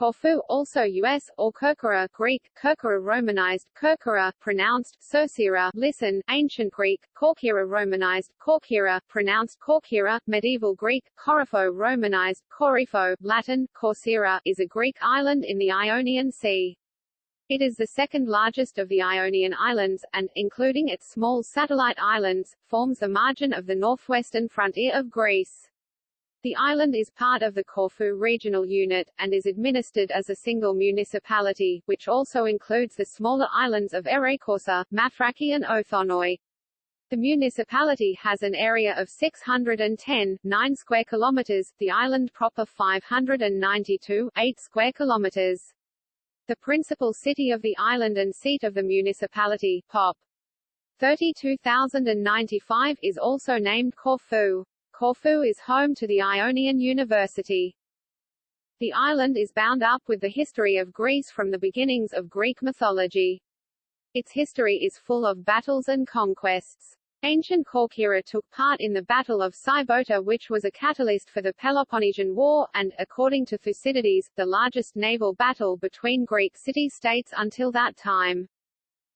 Corfu, also U.S., or Kerkyra Greek, Kerkyra Romanized, Kerkyra pronounced, Cercira, listen, Ancient Greek, Korkyra Romanized, Korkyra, pronounced Korkyra, Medieval Greek, Korifo Romanized, Korifo, Latin, Corcyra, is a Greek island in the Ionian Sea. It is the second largest of the Ionian Islands, and, including its small satellite islands, forms the margin of the northwestern frontier of Greece. The island is part of the Corfu regional unit, and is administered as a single municipality, which also includes the smaller islands of Ereikoussa, Mathraki and Othonoi. The municipality has an area of 610, 9 square kilometers, the island proper 592, 8 square kilometers. The principal city of the island and seat of the municipality, Pop. 32,095 is also named Corfu. Corfu is home to the Ionian University. The island is bound up with the history of Greece from the beginnings of Greek mythology. Its history is full of battles and conquests. Ancient Corcyra took part in the Battle of Sybota which was a catalyst for the Peloponnesian War, and, according to Thucydides, the largest naval battle between Greek city-states until that time.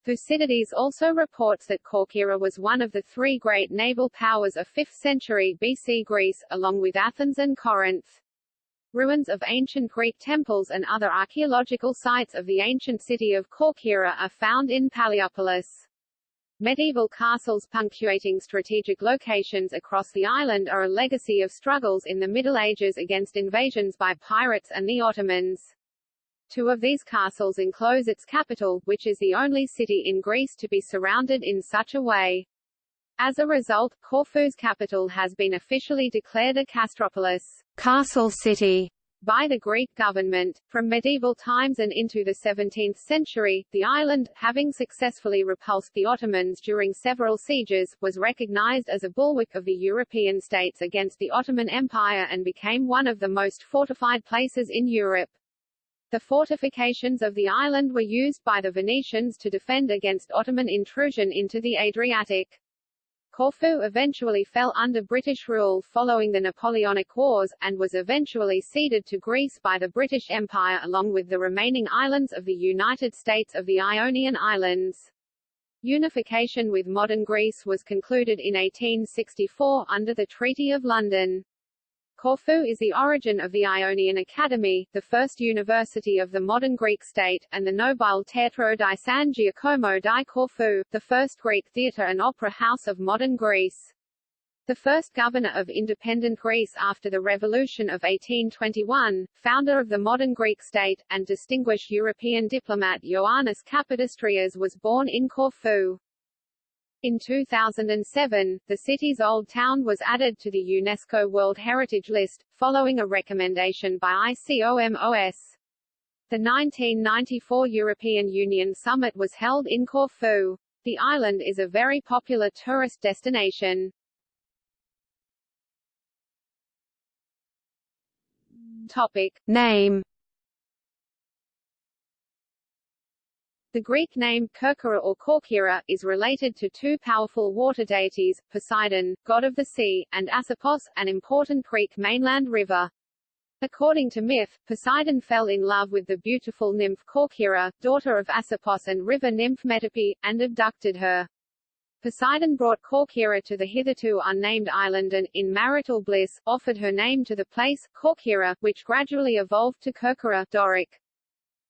Thucydides also reports that Corcyra was one of the three great naval powers of 5th century BC Greece, along with Athens and Corinth. Ruins of ancient Greek temples and other archaeological sites of the ancient city of Corcyra are found in Paleopolis. Medieval castles punctuating strategic locations across the island are a legacy of struggles in the Middle Ages against invasions by pirates and the Ottomans. Two of these castles enclose its capital, which is the only city in Greece to be surrounded in such a way. As a result, Corfu's capital has been officially declared a castropolis castle city by the Greek government. From medieval times and into the 17th century, the island, having successfully repulsed the Ottomans during several sieges, was recognized as a bulwark of the European states against the Ottoman Empire and became one of the most fortified places in Europe. The fortifications of the island were used by the Venetians to defend against Ottoman intrusion into the Adriatic. Corfu eventually fell under British rule following the Napoleonic Wars, and was eventually ceded to Greece by the British Empire along with the remaining islands of the United States of the Ionian Islands. Unification with modern Greece was concluded in 1864 under the Treaty of London. Corfu is the origin of the Ionian Academy, the first university of the modern Greek state, and the Nobile Teatro di San Giacomo di Corfu, the first Greek theatre and opera house of modern Greece. The first governor of independent Greece after the Revolution of 1821, founder of the modern Greek state, and distinguished European diplomat Ioannis Kapodistrias was born in Corfu. In 2007, the city's old town was added to the UNESCO World Heritage List, following a recommendation by ICOMOS. The 1994 European Union Summit was held in Corfu. The island is a very popular tourist destination. Topic. Name The Greek name Kerkyra or Korkyra is related to two powerful water deities, Poseidon, god of the sea, and Asopos, an important Greek mainland river. According to myth, Poseidon fell in love with the beautiful nymph Korkyra, daughter of Asopos and river nymph Metope, and abducted her. Poseidon brought Korkyra to the hitherto unnamed island and, in marital bliss, offered her name to the place, Korkyra, which gradually evolved to Kerkyra Doric.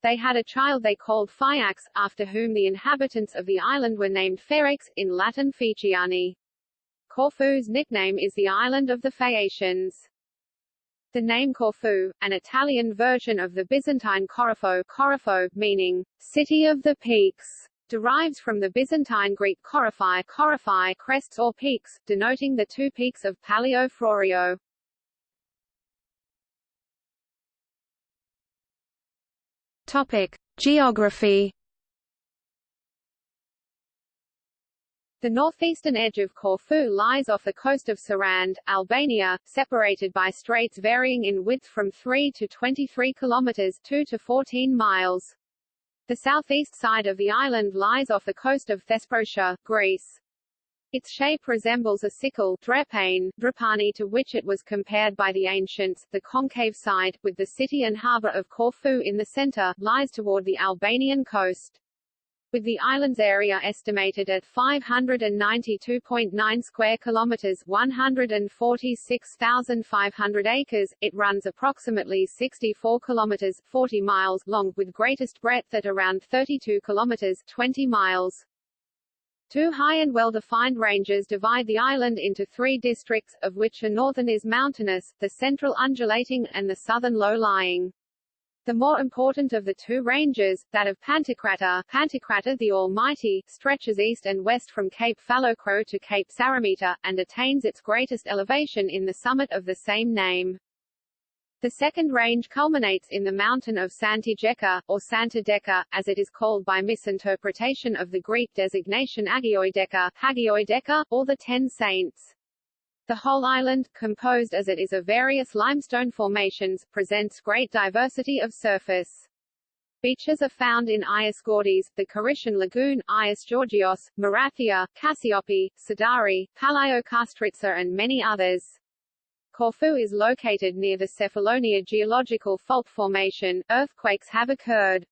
They had a child they called Phaeax, after whom the inhabitants of the island were named Phaeax, in Latin Phaeaciani. Corfu's nickname is the island of the Phaeacians. The name Corfu, an Italian version of the Byzantine Corifo, Corifo meaning, city of the peaks, derives from the Byzantine Greek Corifai, Corifai crests or peaks, denoting the two peaks of Palio Florio. Topic: Geography. The northeastern edge of Corfu lies off the coast of Sarand, Albania, separated by straits varying in width from 3 to 23 kilometers 2 to 14 miles. The southeast side of the island lies off the coast of Thesprotia, Greece. Its shape resembles a sickle drepane, drepani to which it was compared by the ancients. The concave side, with the city and harbour of Corfu in the centre, lies toward the Albanian coast. With the island's area estimated at 592.9 square kilometers, 146,500 acres, it runs approximately 64 kilometers, 40 miles long, with greatest breadth at around 32 kilometers, 20 miles. Two high and well-defined ranges divide the island into three districts, of which the northern is mountainous, the central undulating, and the southern low-lying. The more important of the two ranges, that of Pantokrator, Pantokrator the Almighty, stretches east and west from Cape Falacro to Cape Psaromita, and attains its greatest elevation in the summit of the same name. The second range culminates in the mountain of Santideka, or Santa Deca, as it is called by misinterpretation of the Greek designation Agioideka, Hagioideka, or the Ten Saints. The whole island, composed as it is of various limestone formations, presents great diversity of surface. Beaches are found in Ias Gordes, the Korission Lagoon, Ias Georgios, Marathia, Cassiope, Sidari, Palio Kastritsa and many others. Corfu is located near the Cephalonia geological fault formation. Earthquakes have occurred.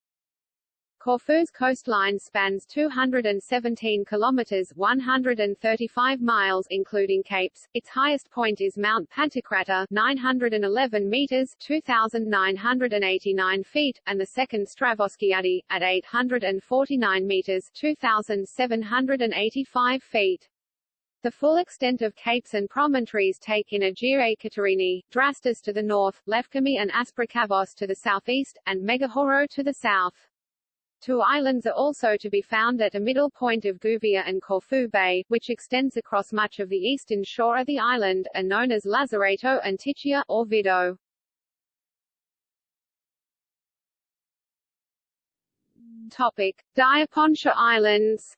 Corfu's coastline spans 217 kilometers 135 miles including capes. Its highest point is Mount Pantokrator 911 meters 2989 feet and the second Stravoskiadi at 849 meters 2785 feet. The full extent of capes and promontories take in Agira Katerini, Drastis to the north, Lefkimi and Asprokavos to the southeast, and Megachoro to the south. Two islands are also to be found at a middle point of Gouvia and Corfu Bay, which extends across much of the eastern shore of the island, and known as Lazareto and Tichia, or Vido. Topic. Diapontia Islands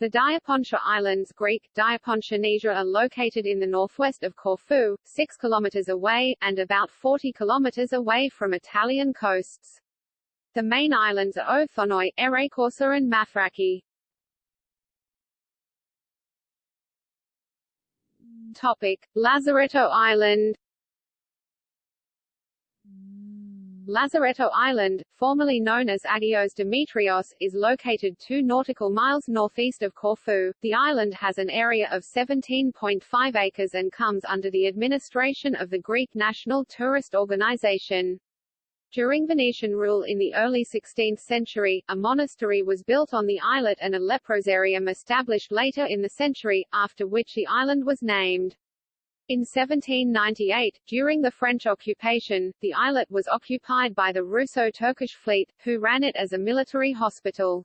The Diapontia Islands Greek, Diapontianesia are located in the northwest of Corfu, 6 kilometers away, and about 40 kilometers away from Italian coasts. The main islands are Othonoi, Ereikoussa and Mathraki. Topic. Lazaretto Island Lazaretto Island, formerly known as Agios Demetrios, is located 2 nautical miles northeast of Corfu. The island has an area of 17.5 acres and comes under the administration of the Greek National Tourist Organization. During Venetian rule in the early 16th century, a monastery was built on the islet and a leprosarium established later in the century, after which the island was named. In 1798, during the French occupation, the islet was occupied by the Russo-Turkish fleet, who ran it as a military hospital.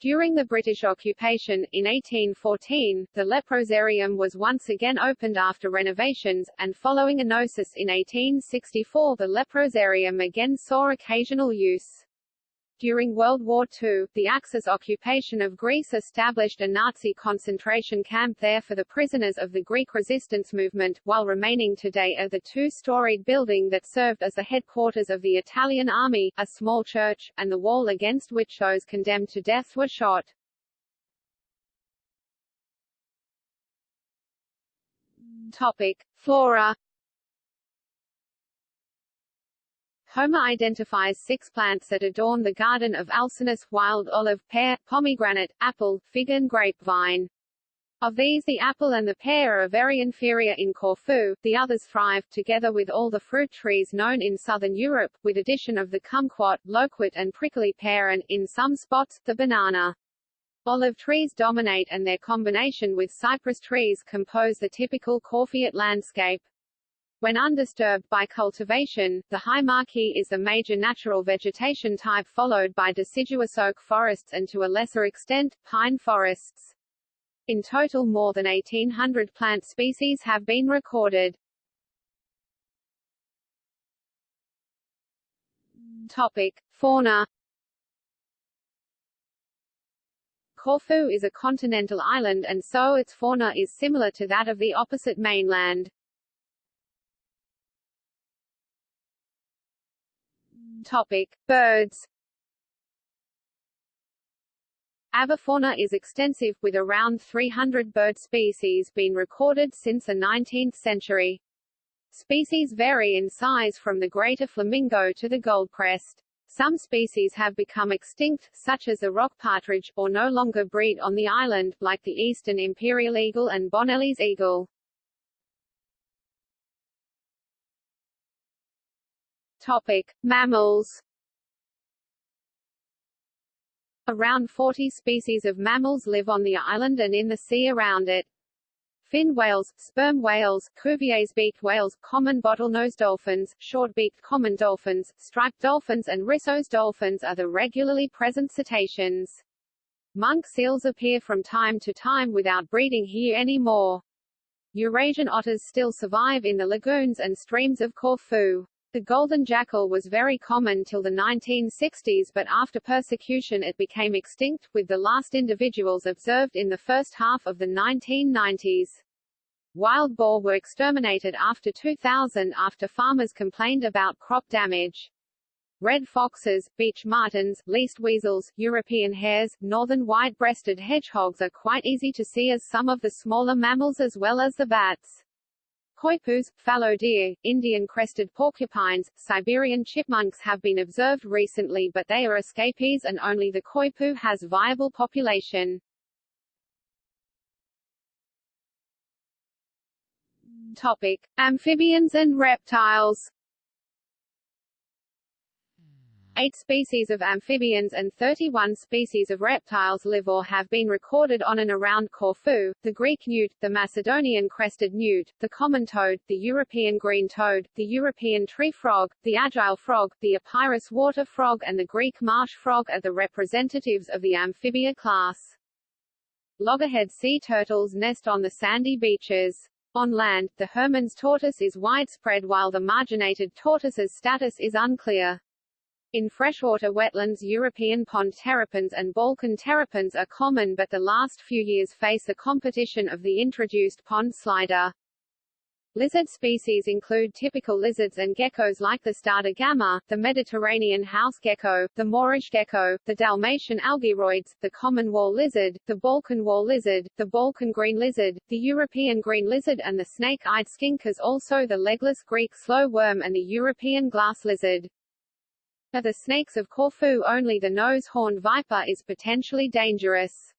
During the British occupation, in 1814, the leprosarium was once again opened after renovations, and following enosis in 1864 the leprosarium again saw occasional use. During World War II, the Axis occupation of Greece established a Nazi concentration camp there for the prisoners of the Greek resistance movement, while remaining today are the two-storied building that served as the headquarters of the Italian army, a small church, and the wall against which those condemned to death were shot. Topic. Flora Homer identifies six plants that adorn the garden of Alcinous, wild olive, pear, pomegranate, apple, fig and grapevine. Of these the apple and the pear are very inferior in Corfu, the others thrive, together with all the fruit trees known in southern Europe, with addition of the kumquat, loquat and prickly pear and, in some spots, the banana. Olive trees dominate and their combination with cypress trees compose the typical Corfiot landscape. When undisturbed by cultivation, the high maquis is a major natural vegetation type followed by deciduous oak forests and to a lesser extent, pine forests. In total more than 1800 plant species have been recorded. Topic. Fauna Corfu is a continental island and so its fauna is similar to that of the opposite mainland. Topic: Birds. Avifauna is extensive, with around 300 bird species being recorded since the 19th century. Species vary in size from the greater flamingo to the goldcrest. Some species have become extinct, such as the rock partridge, or no longer breed on the island, like the eastern imperial eagle and Bonelli's eagle. Topic: Mammals Around 40 species of mammals live on the island and in the sea around it. Fin whales, sperm whales, Cuvier's beaked whales, common bottlenose dolphins, short-beaked common dolphins, striped dolphins and Risso's dolphins are the regularly present cetaceans. Monk seals appear from time to time without breeding here anymore. Eurasian otters still survive in the lagoons and streams of Corfu. The golden jackal was very common till the 1960s but after persecution it became extinct, with the last individuals observed in the first half of the 1990s. Wild boar were exterminated after 2000 after farmers complained about crop damage. Red foxes, beech martens, least weasels, European hares, northern white-breasted hedgehogs are quite easy to see as some of the smaller mammals as well as the bats. Coypus, fallow deer, Indian crested porcupines, Siberian chipmunks have been observed recently but they are escapees and only the coypu has viable population. Topic. Amphibians and reptiles Eight species of amphibians and 31 species of reptiles live or have been recorded on and around Corfu, the Greek newt, the Macedonian crested newt, the common toad, the European green toad, the European tree frog, the agile frog, the Epirus water frog and the Greek marsh frog are the representatives of the amphibia class. Loggerhead sea turtles nest on the sandy beaches. On land, the Hermann's tortoise is widespread while the marginated tortoise's status is unclear. In freshwater wetlands European pond terrapins and Balkan terrapins are common but the last few years face the competition of the introduced pond slider. Lizard species include typical lizards and geckos like the starred agama, the Mediterranean house gecko, the Moorish gecko, the Dalmatian algyroides, the common wall lizard, the Balkan wall lizard, the Balkan green lizard, the European green lizard and the snake-eyed skinkers also the legless Greek slow worm and the European glass lizard. Of the snakes of Corfu only the nose-horned viper is potentially dangerous.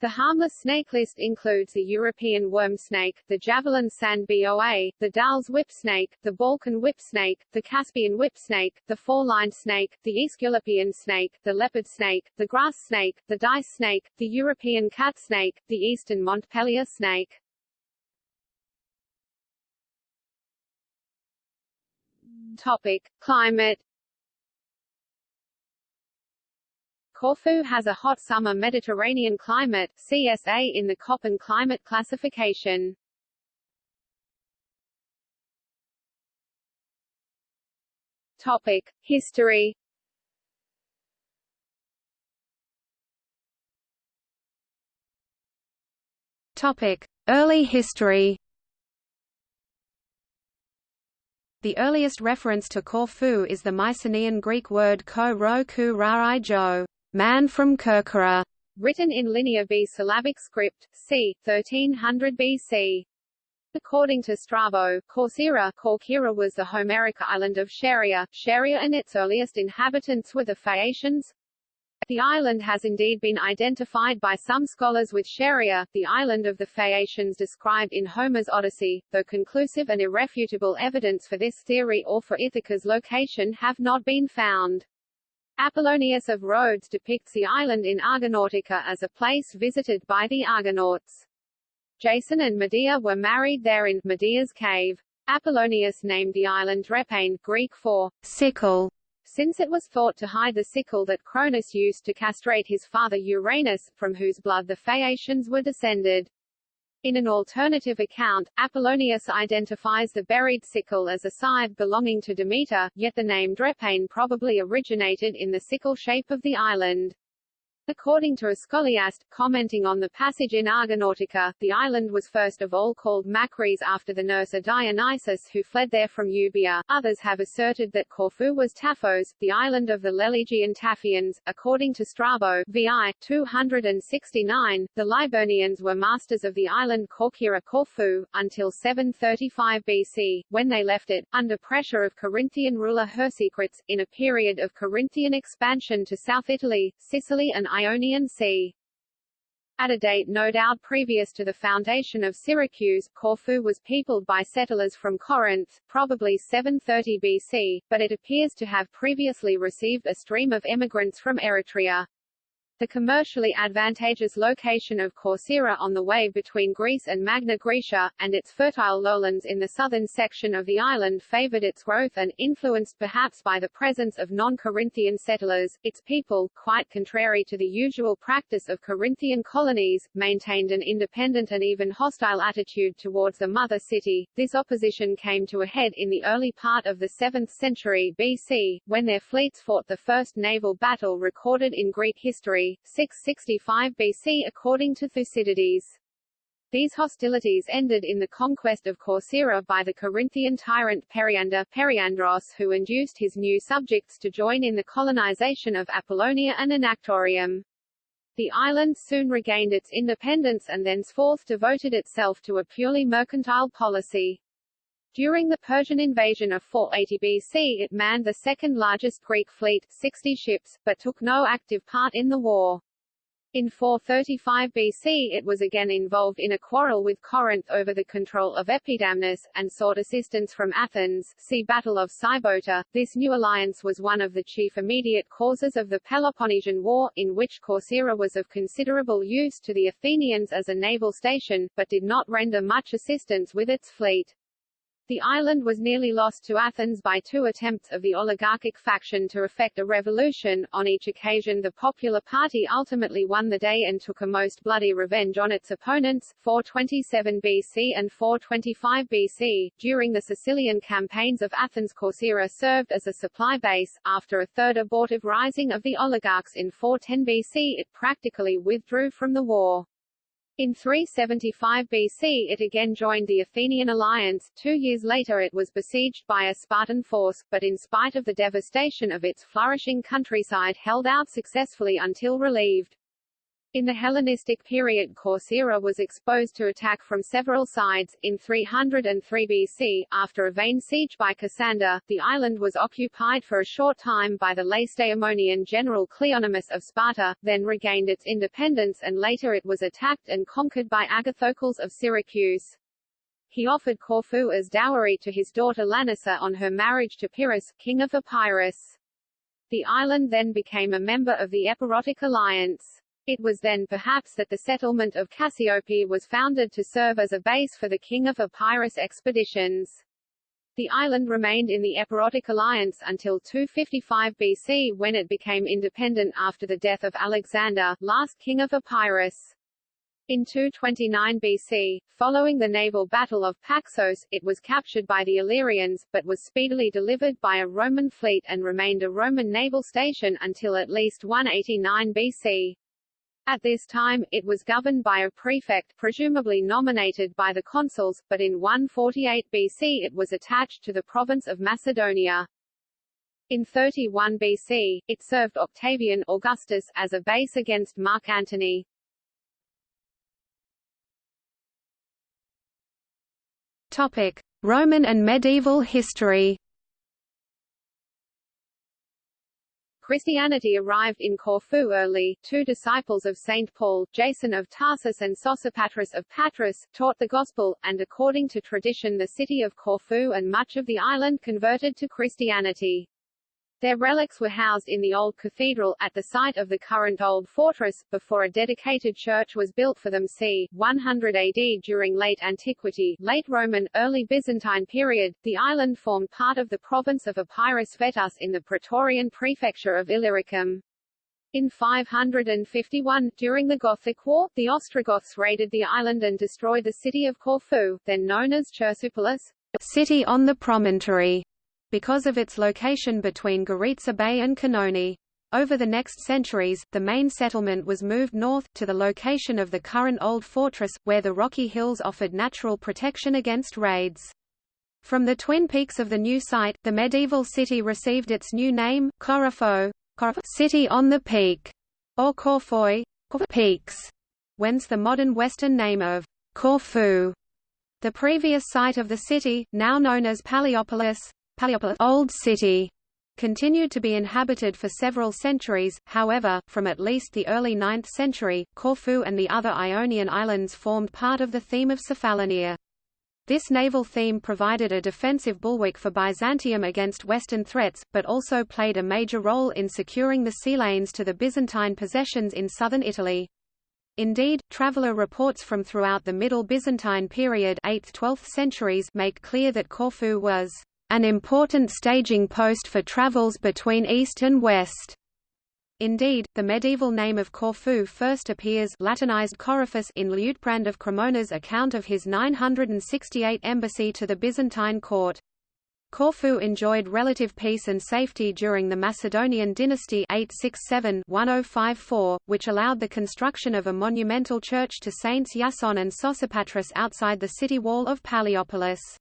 The harmless snake list includes the European worm snake, the javelin sand boa, the Dahl's whip snake, the Balkan whip snake, the Caspian whip snake, the four-lined snake, the Aesculapian snake, the leopard snake, the grass snake, the dice snake, the European cat snake, the eastern Montpellier snake. Topic: Climate Corfu has a hot summer Mediterranean climate, CSA in the Köppen climate classification. Topic: History. Topic: Early history. The earliest reference to Corfu is the Mycenaean Greek word ko ro ku rai jo man from Kerkyra, written in Linear B syllabic script, c. 1300 BC. According to Strabo, Corcyra, Corcyra was the Homeric island of Scheria, Scheria and its earliest inhabitants were the Phaeacians. The island has indeed been identified by some scholars with Scheria, the island of the Phaeacians described in Homer's Odyssey, though conclusive and irrefutable evidence for this theory or for Ithaca's location have not been found. Apollonius of Rhodes depicts the island in Argonautica as a place visited by the Argonauts. Jason and Medea were married there in Medea's cave. Apollonius named the island Drepane, Greek for sickle, since it was thought to hide the sickle that Cronus used to castrate his father Uranus, from whose blood the Phaeacians were descended. In an alternative account, Apollonius identifies the buried sickle as a scythe belonging to Demeter, yet the name Drepane probably originated in the sickle shape of the island. According to a scholiast, commenting on the passage in Argonautica, the island was first of all called Makris after the nurse Dionysus who fled there from Euboea. Others have asserted that Corfu was Taphos, the island of the Lelegian Taphians. According to Strabo, VI 269, the Liburnians were masters of the island Corcyra Corfu, until 735 BC, when they left it, under pressure of Corinthian ruler Chersicrates, in a period of Corinthian expansion to South Italy, Sicily and Ionian Sea. At a date no doubt previous to the foundation of Syracuse, Corfu was peopled by settlers from Corinth, probably 730 BC, but it appears to have previously received a stream of emigrants from Eretria. The commercially advantageous location of Corcyra on the way between Greece and Magna Graecia, and its fertile lowlands in the southern section of the island favored its growth and, influenced perhaps by the presence of non-Corinthian settlers, its people, quite contrary to the usual practice of Corinthian colonies, maintained an independent and even hostile attitude towards the mother city. This opposition came to a head in the early part of the 7th century BC, when their fleets fought the first naval battle recorded in Greek history, 665 BC according to Thucydides. These hostilities ended in the conquest of Corcyra by the Corinthian tyrant Periander Periandros who induced his new subjects to join in the colonization of Apollonia and Anactorium. The island soon regained its independence and thenceforth devoted itself to a purely mercantile policy. During the Persian invasion of 480 BC it manned the second largest Greek fleet 60 ships, but took no active part in the war. In 435 BC it was again involved in a quarrel with Corinth over the control of Epidamnus, and sought assistance from Athens see Battle of Sybota. This new alliance was one of the chief immediate causes of the Peloponnesian War, in which Corcyra was of considerable use to the Athenians as a naval station, but did not render much assistance with its fleet. The island was nearly lost to Athens by two attempts of the oligarchic faction to effect a revolution. On each occasion the popular party ultimately won the day and took a most bloody revenge on its opponents 427 BC and 425 BC. During the Sicilian campaigns of Athens Corcyra served as a supply base. After a third abortive rising of the oligarchs in 410 BC it practically withdrew from the war. In 375 BC it again joined the Athenian alliance, two years later it was besieged by a Spartan force, but in spite of the devastation of its flourishing countryside held out successfully until relieved. In the Hellenistic period Corcyra was exposed to attack from several sides. In 303 BC, after a vain siege by Cassander, the island was occupied for a short time by the Lacedaemonian general Cleonymus of Sparta, then regained its independence and later it was attacked and conquered by Agathocles of Syracuse. He offered Corfu as dowry to his daughter Lanassa on her marriage to Pyrrhus, king of Epirus. The island then became a member of the Epirotic alliance. It was then perhaps that the settlement of Cassiope was founded to serve as a base for the king of Epirus expeditions. The island remained in the Epirotic alliance until 255 BC when it became independent after the death of Alexander, last king of Epirus. In 229 BC, following the naval battle of Paxos, it was captured by the Illyrians, but was speedily delivered by a Roman fleet and remained a Roman naval station until at least 189 BC. At this time, it was governed by a prefect presumably nominated by the consuls, but in 148 BC it was attached to the province of Macedonia. In 31 BC, it served Octavian Augustus as a base against Mark Antony. Topic: Roman and medieval history. Christianity arrived in Corfu early. Two disciples of St. Paul, Jason of Tarsus and Sosipatris of Patras, taught the Gospel, and according to tradition the city of Corfu and much of the island converted to Christianity. Their relics were housed in the old cathedral, at the site of the current old fortress, before a dedicated church was built for them c. 100 AD during late antiquity, late Roman, early Byzantine period, the island formed part of the province of Epirus Vetus in the Praetorian prefecture of Illyricum. In 551, during the Gothic War, the Ostrogoths raided the island and destroyed the city of Corfu, then known as Chersopolis, city on the promontory because of its location between Goritsa Bay and Kanoni. Over the next centuries, the main settlement was moved north, to the location of the current old fortress, where the rocky hills offered natural protection against raids. From the twin peaks of the new site, the medieval city received its new name, Corofo, City on the Peak, or Corfoy, Peaks, whence the modern western name of Corfu. The previous site of the city, now known as Paliopolis, Paliopolis Old City, continued to be inhabited for several centuries, however, from at least the early 9th century, Corfu and the other Ionian islands formed part of the theme of Cephalonia. This naval theme provided a defensive bulwark for Byzantium against Western threats, but also played a major role in securing the sea lanes to the Byzantine possessions in southern Italy. Indeed, traveller reports from throughout the Middle Byzantine period 8th–12th centuries make clear that Corfu was an important staging post for travels between east and west. Indeed, the medieval name of Corfu first appears Latinized in Liutprand of Cremona's account of his 968 embassy to the Byzantine court. Corfu enjoyed relative peace and safety during the Macedonian dynasty 867-1054, which allowed the construction of a monumental church to Saints Yason and Sosipatris outside the city wall of Paliopolis.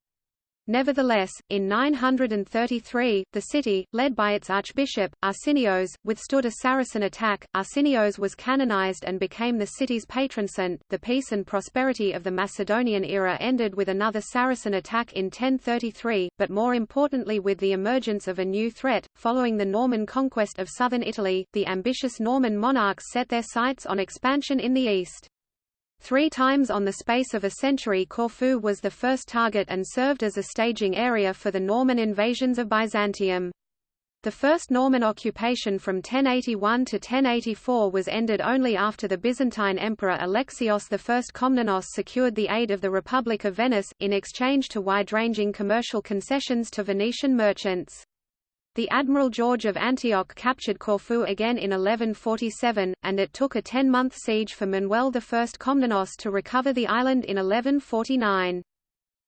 Nevertheless, in 933, the city, led by its archbishop, Arsenios, withstood a Saracen attack. Arsenios was canonized and became the city's patron saint. The peace and prosperity of the Macedonian era ended with another Saracen attack in 1033, but more importantly with the emergence of a new threat. Following the Norman conquest of southern Italy, the ambitious Norman monarchs set their sights on expansion in the east. Three times on the space of a century Corfu was the first target and served as a staging area for the Norman invasions of Byzantium. The first Norman occupation from 1081 to 1084 was ended only after the Byzantine Emperor Alexios I Komnenos secured the aid of the Republic of Venice, in exchange to wide-ranging commercial concessions to Venetian merchants. The Admiral George of Antioch captured Corfu again in 1147, and it took a ten-month siege for Manuel I Komnenos to recover the island in 1149.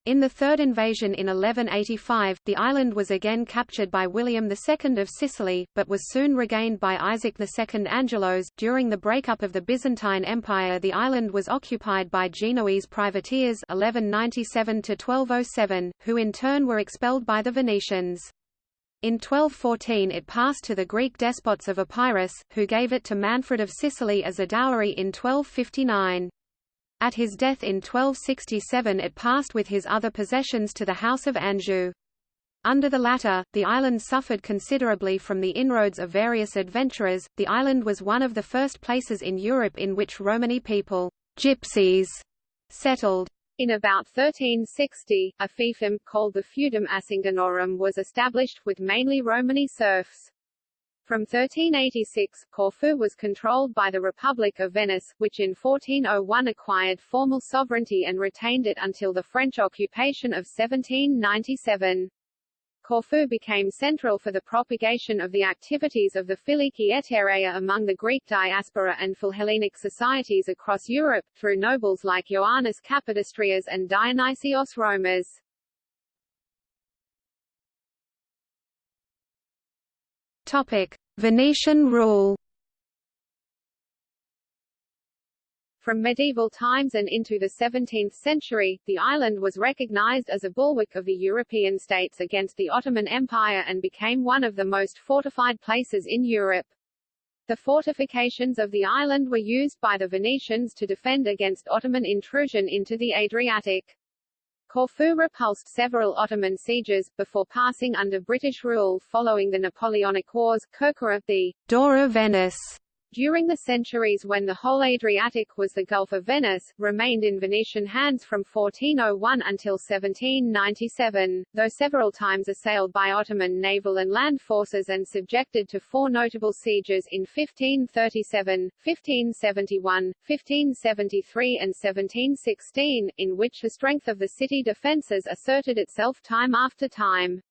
In the third invasion in 1185, the island was again captured by William II of Sicily, but was soon regained by Isaac II Angelos. During the breakup of the Byzantine Empire, the island was occupied by Genoese privateers 1197 1207, who in turn were expelled by the Venetians. In 1214 it passed to the Greek despots of Epirus, who gave it to Manfred of Sicily as a dowry in 1259. At his death in 1267 it passed with his other possessions to the House of Anjou. Under the latter, the island suffered considerably from the inroads of various adventurers. The island was one of the first places in Europe in which Romani people, gypsies, settled. In about 1360, a fiefdom, called the Feudum Asinganorum was established, with mainly Romani serfs. From 1386, Corfu was controlled by the Republic of Venice, which in 1401 acquired formal sovereignty and retained it until the French occupation of 1797. Corfu became central for the propagation of the activities of the Philiki Etereia among the Greek diaspora and Philhellenic societies across Europe, through nobles like Ioannis Kapodistrias and Dionysios Romas. Topic. Venetian rule From medieval times and into the 17th century, the island was recognized as a bulwark of the European states against the Ottoman Empire and became one of the most fortified places in Europe. The fortifications of the island were used by the Venetians to defend against Ottoman intrusion into the Adriatic. Corfu repulsed several Ottoman sieges, before passing under British rule following the Napoleonic Wars. Kirkora, the door of Venice, during the centuries when the whole Adriatic was the Gulf of Venice, remained in Venetian hands from 1401 until 1797, though several times assailed by Ottoman naval and land forces and subjected to four notable sieges in 1537, 1571, 1573 and 1716, in which the strength of the city defences asserted itself time after time.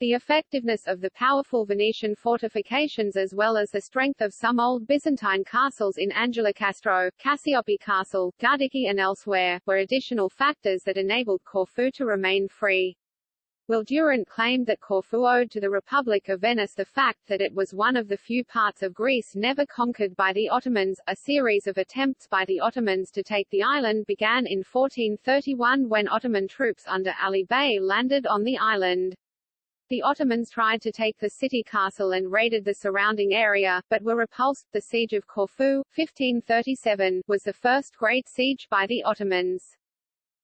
The effectiveness of the powerful Venetian fortifications as well as the strength of some old Byzantine castles in Angelokastro, Cassiope Castle, Gardiki and elsewhere, were additional factors that enabled Corfu to remain free. Will Durant claimed that Corfu owed to the Republic of Venice the fact that it was one of the few parts of Greece never conquered by the Ottomans. A series of attempts by the Ottomans to take the island began in 1431 when Ottoman troops under Ali Bey landed on the island. The Ottomans tried to take the city castle and raided the surrounding area, but were repulsed. The Siege of Corfu, 1537, was the first great siege by the Ottomans.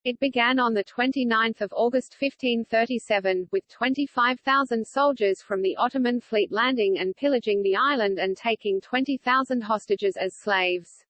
It began on 29 August 1537, with 25,000 soldiers from the Ottoman fleet landing and pillaging the island and taking 20,000 hostages as slaves.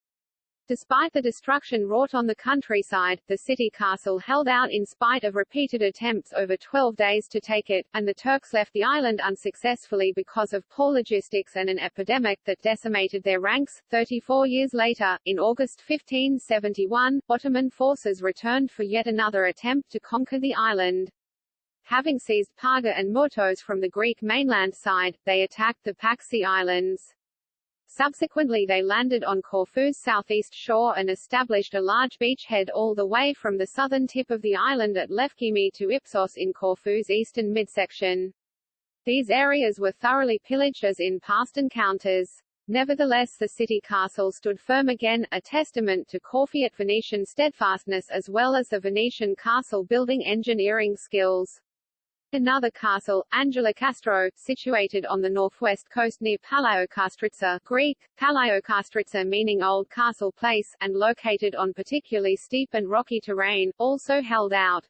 Despite the destruction wrought on the countryside, the city castle held out in spite of repeated attempts over 12 days to take it, and the Turks left the island unsuccessfully because of poor logistics and an epidemic that decimated their ranks. 34 years later, in August 1571, Ottoman forces returned for yet another attempt to conquer the island. Having seized Parga and Murtos from the Greek mainland side, they attacked the Paxi Islands. Subsequently they landed on Corfu's southeast shore and established a large beachhead all the way from the southern tip of the island at Lefkimi to Ipsos in Corfu's eastern midsection. These areas were thoroughly pillaged as in past encounters. Nevertheless the city castle stood firm again, a testament to Corfiot Venetian steadfastness as well as the Venetian castle building engineering skills. Another castle, Angelokastro, situated on the northwest coast near Palaiokastritsa Greek, Palaiokastritsa meaning Old Castle Place, and located on particularly steep and rocky terrain, also held out.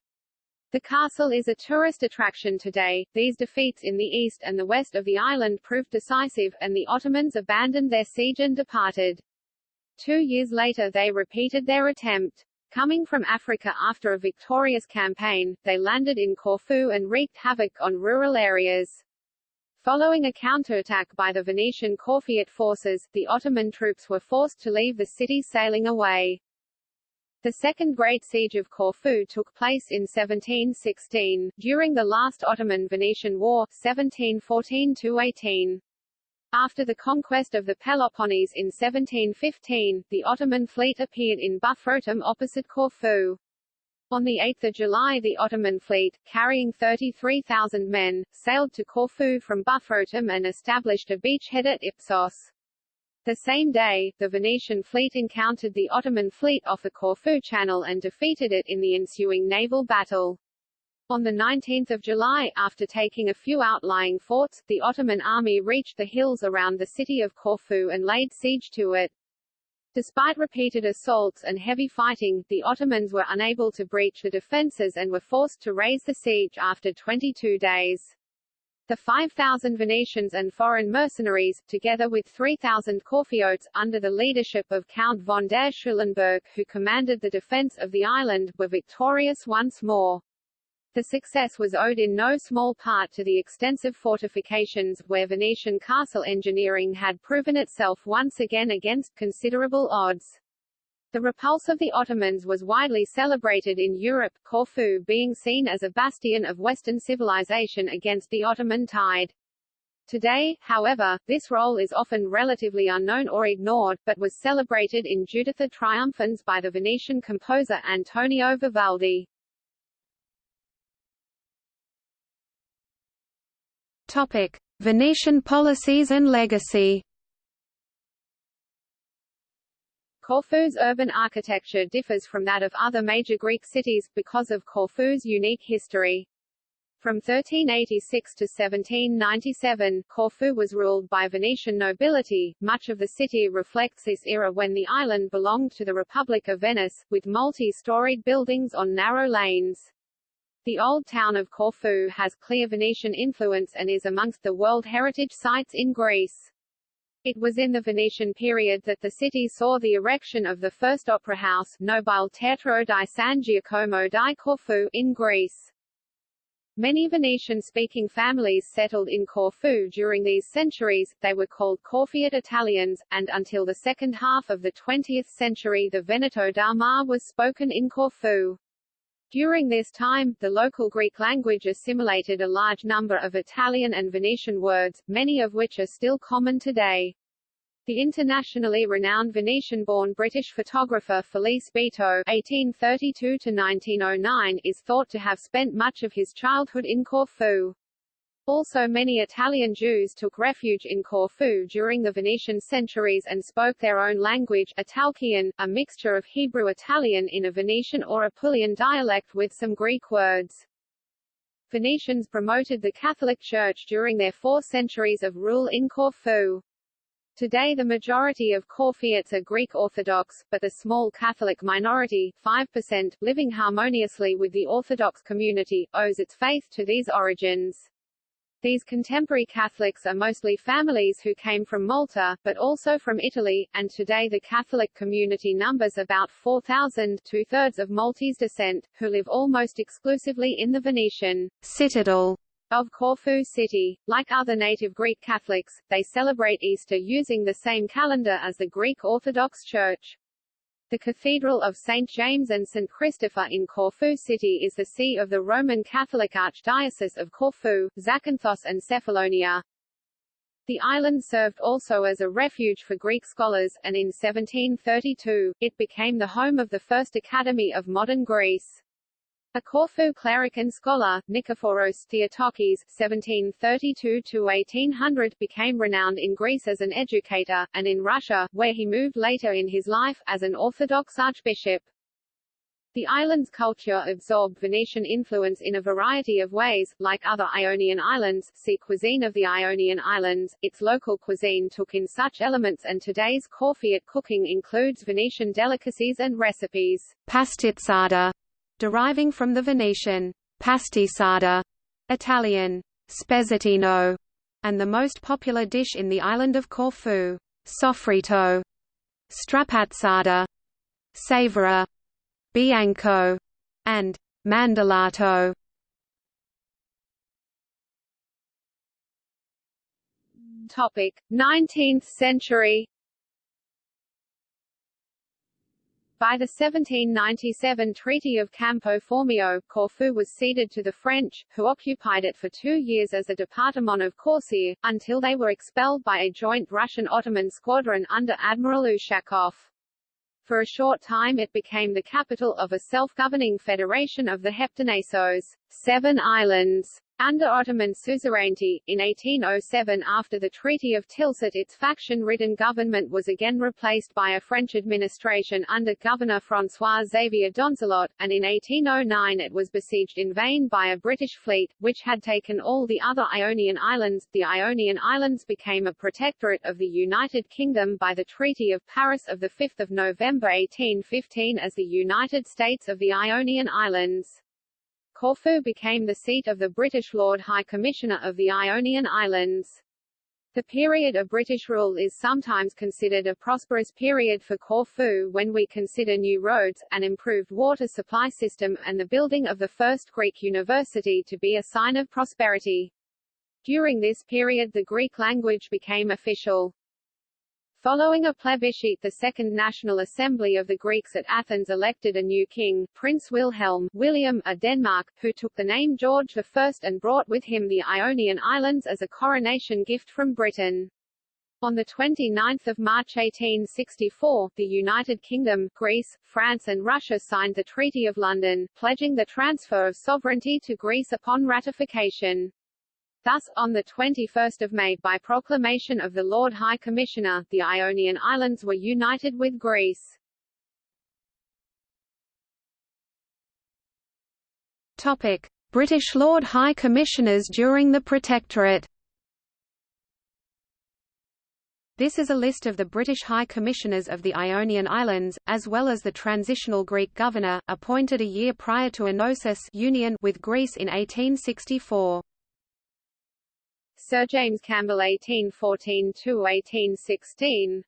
The castle is a tourist attraction today. These defeats in the east and the west of the island proved decisive, and the Ottomans abandoned their siege and departed. Two years later they repeated their attempt. Coming from Africa after a victorious campaign, they landed in Corfu and wreaked havoc on rural areas. Following a counterattack by the Venetian Corfiot forces, the Ottoman troops were forced to leave the city sailing away. The Second Great Siege of Corfu took place in 1716, during the last Ottoman-Venetian War 1714–18. After the conquest of the Peloponnese in 1715, the Ottoman fleet appeared in Buthrotum opposite Corfu. On 8 July the Ottoman fleet, carrying 33,000 men, sailed to Corfu from Buthrotum and established a beachhead at Ipsos. The same day, the Venetian fleet encountered the Ottoman fleet off the Corfu Channel and defeated it in the ensuing naval battle. On 19 July, after taking a few outlying forts, the Ottoman army reached the hills around the city of Corfu and laid siege to it. Despite repeated assaults and heavy fighting, the Ottomans were unable to breach the defences and were forced to raise the siege after 22 days. The 5,000 Venetians and foreign mercenaries, together with 3,000 Corfiotes, under the leadership of Count von der Schulenburg, who commanded the defence of the island, were victorious once more. The success was owed in no small part to the extensive fortifications, where Venetian castle engineering had proven itself once again against considerable odds. The repulse of the Ottomans was widely celebrated in Europe, Corfu being seen as a bastion of Western civilization against the Ottoman tide. Today, however, this role is often relatively unknown or ignored, but was celebrated in Giuditta Triumphans by the Venetian composer Antonio Vivaldi. Topic: Venetian policies and legacy. Corfu's urban architecture differs from that of other major Greek cities, because of Corfu's unique history. From 1386 to 1797, Corfu was ruled by Venetian nobility. Much of the city reflects this era when the island belonged to the Republic of Venice, with multi-storied buildings on narrow lanes. The old town of Corfu has clear Venetian influence and is amongst the World Heritage Sites in Greece. It was in the Venetian period that the city saw the erection of the first opera house, Nobile Teatro di San Giacomo di Corfu, in Greece. Many Venetian-speaking families settled in Corfu during these centuries, they were called Corfiot Italians, and until the second half of the 20th century the Veneto da Mar was spoken in Corfu. During this time, the local Greek language assimilated a large number of Italian and Venetian words, many of which are still common today. The internationally renowned Venetian-born British photographer Felice Beato (1832–1909) is thought to have spent much of his childhood in Corfu. Also many Italian Jews took refuge in Corfu during the Venetian centuries and spoke their own language Italkian, a mixture of Hebrew-Italian in a Venetian or Apulian dialect with some Greek words. Venetians promoted the Catholic Church during their four centuries of rule in Corfu. Today the majority of Corfiots are Greek Orthodox, but the small Catholic minority 5%, living harmoniously with the Orthodox community, owes its faith to these origins. These contemporary Catholics are mostly families who came from Malta, but also from Italy, and today the Catholic community numbers about 4,000 two-thirds of Maltese descent, who live almost exclusively in the Venetian citadel of Corfu city. Like other native Greek Catholics, they celebrate Easter using the same calendar as the Greek Orthodox Church. The Cathedral of St. James and St. Christopher in Corfu city is the see of the Roman Catholic Archdiocese of Corfu, Zakynthos and Cephalonia. The island served also as a refuge for Greek scholars, and in 1732, it became the home of the first Academy of Modern Greece. A Corfu cleric and scholar, Nikephoros Theotokis (1732–1800), became renowned in Greece as an educator, and in Russia, where he moved later in his life, as an Orthodox archbishop. The island's culture absorbed Venetian influence in a variety of ways, like other Ionian islands, see cuisine of the Ionian Islands. Its local cuisine took in such elements and today's Corfiot cooking includes Venetian delicacies and recipes. Pastizzada deriving from the Venetian pastisada, Italian spezzettino, and the most popular dish in the island of Corfu, sofrito, strapazzata, savora, bianco, and mandallato. Topic: 19th century By the 1797 Treaty of Campo Formio, Corfu was ceded to the French, who occupied it for two years as a Departement of Corcyre, until they were expelled by a joint Russian-Ottoman squadron under Admiral Ushakov. For a short time it became the capital of a self-governing federation of the Heptanesos, Seven Islands. Under Ottoman suzerainty, in 1807 after the Treaty of Tilsit its faction-ridden government was again replaced by a French administration under Governor François-Xavier Donzelot, and in 1809 it was besieged in vain by a British fleet, which had taken all the other Ionian Islands. The Ionian Islands became a protectorate of the United Kingdom by the Treaty of Paris of 5 November 1815 as the United States of the Ionian Islands. Corfu became the seat of the British Lord High Commissioner of the Ionian Islands. The period of British rule is sometimes considered a prosperous period for Corfu when we consider new roads, an improved water supply system, and the building of the first Greek university to be a sign of prosperity. During this period the Greek language became official. Following a plebiscite the Second National Assembly of the Greeks at Athens elected a new king, Prince Wilhelm William of Denmark, who took the name George I and brought with him the Ionian Islands as a coronation gift from Britain. On 29 March 1864, the United Kingdom, Greece, France and Russia signed the Treaty of London, pledging the transfer of sovereignty to Greece upon ratification. Thus, on 21 May by proclamation of the Lord High Commissioner, the Ionian Islands were united with Greece. Topic. British Lord High Commissioners during the Protectorate This is a list of the British High Commissioners of the Ionian Islands, as well as the transitional Greek governor, appointed a year prior to Enosis union with Greece in 1864. Sir James Campbell 1814–1816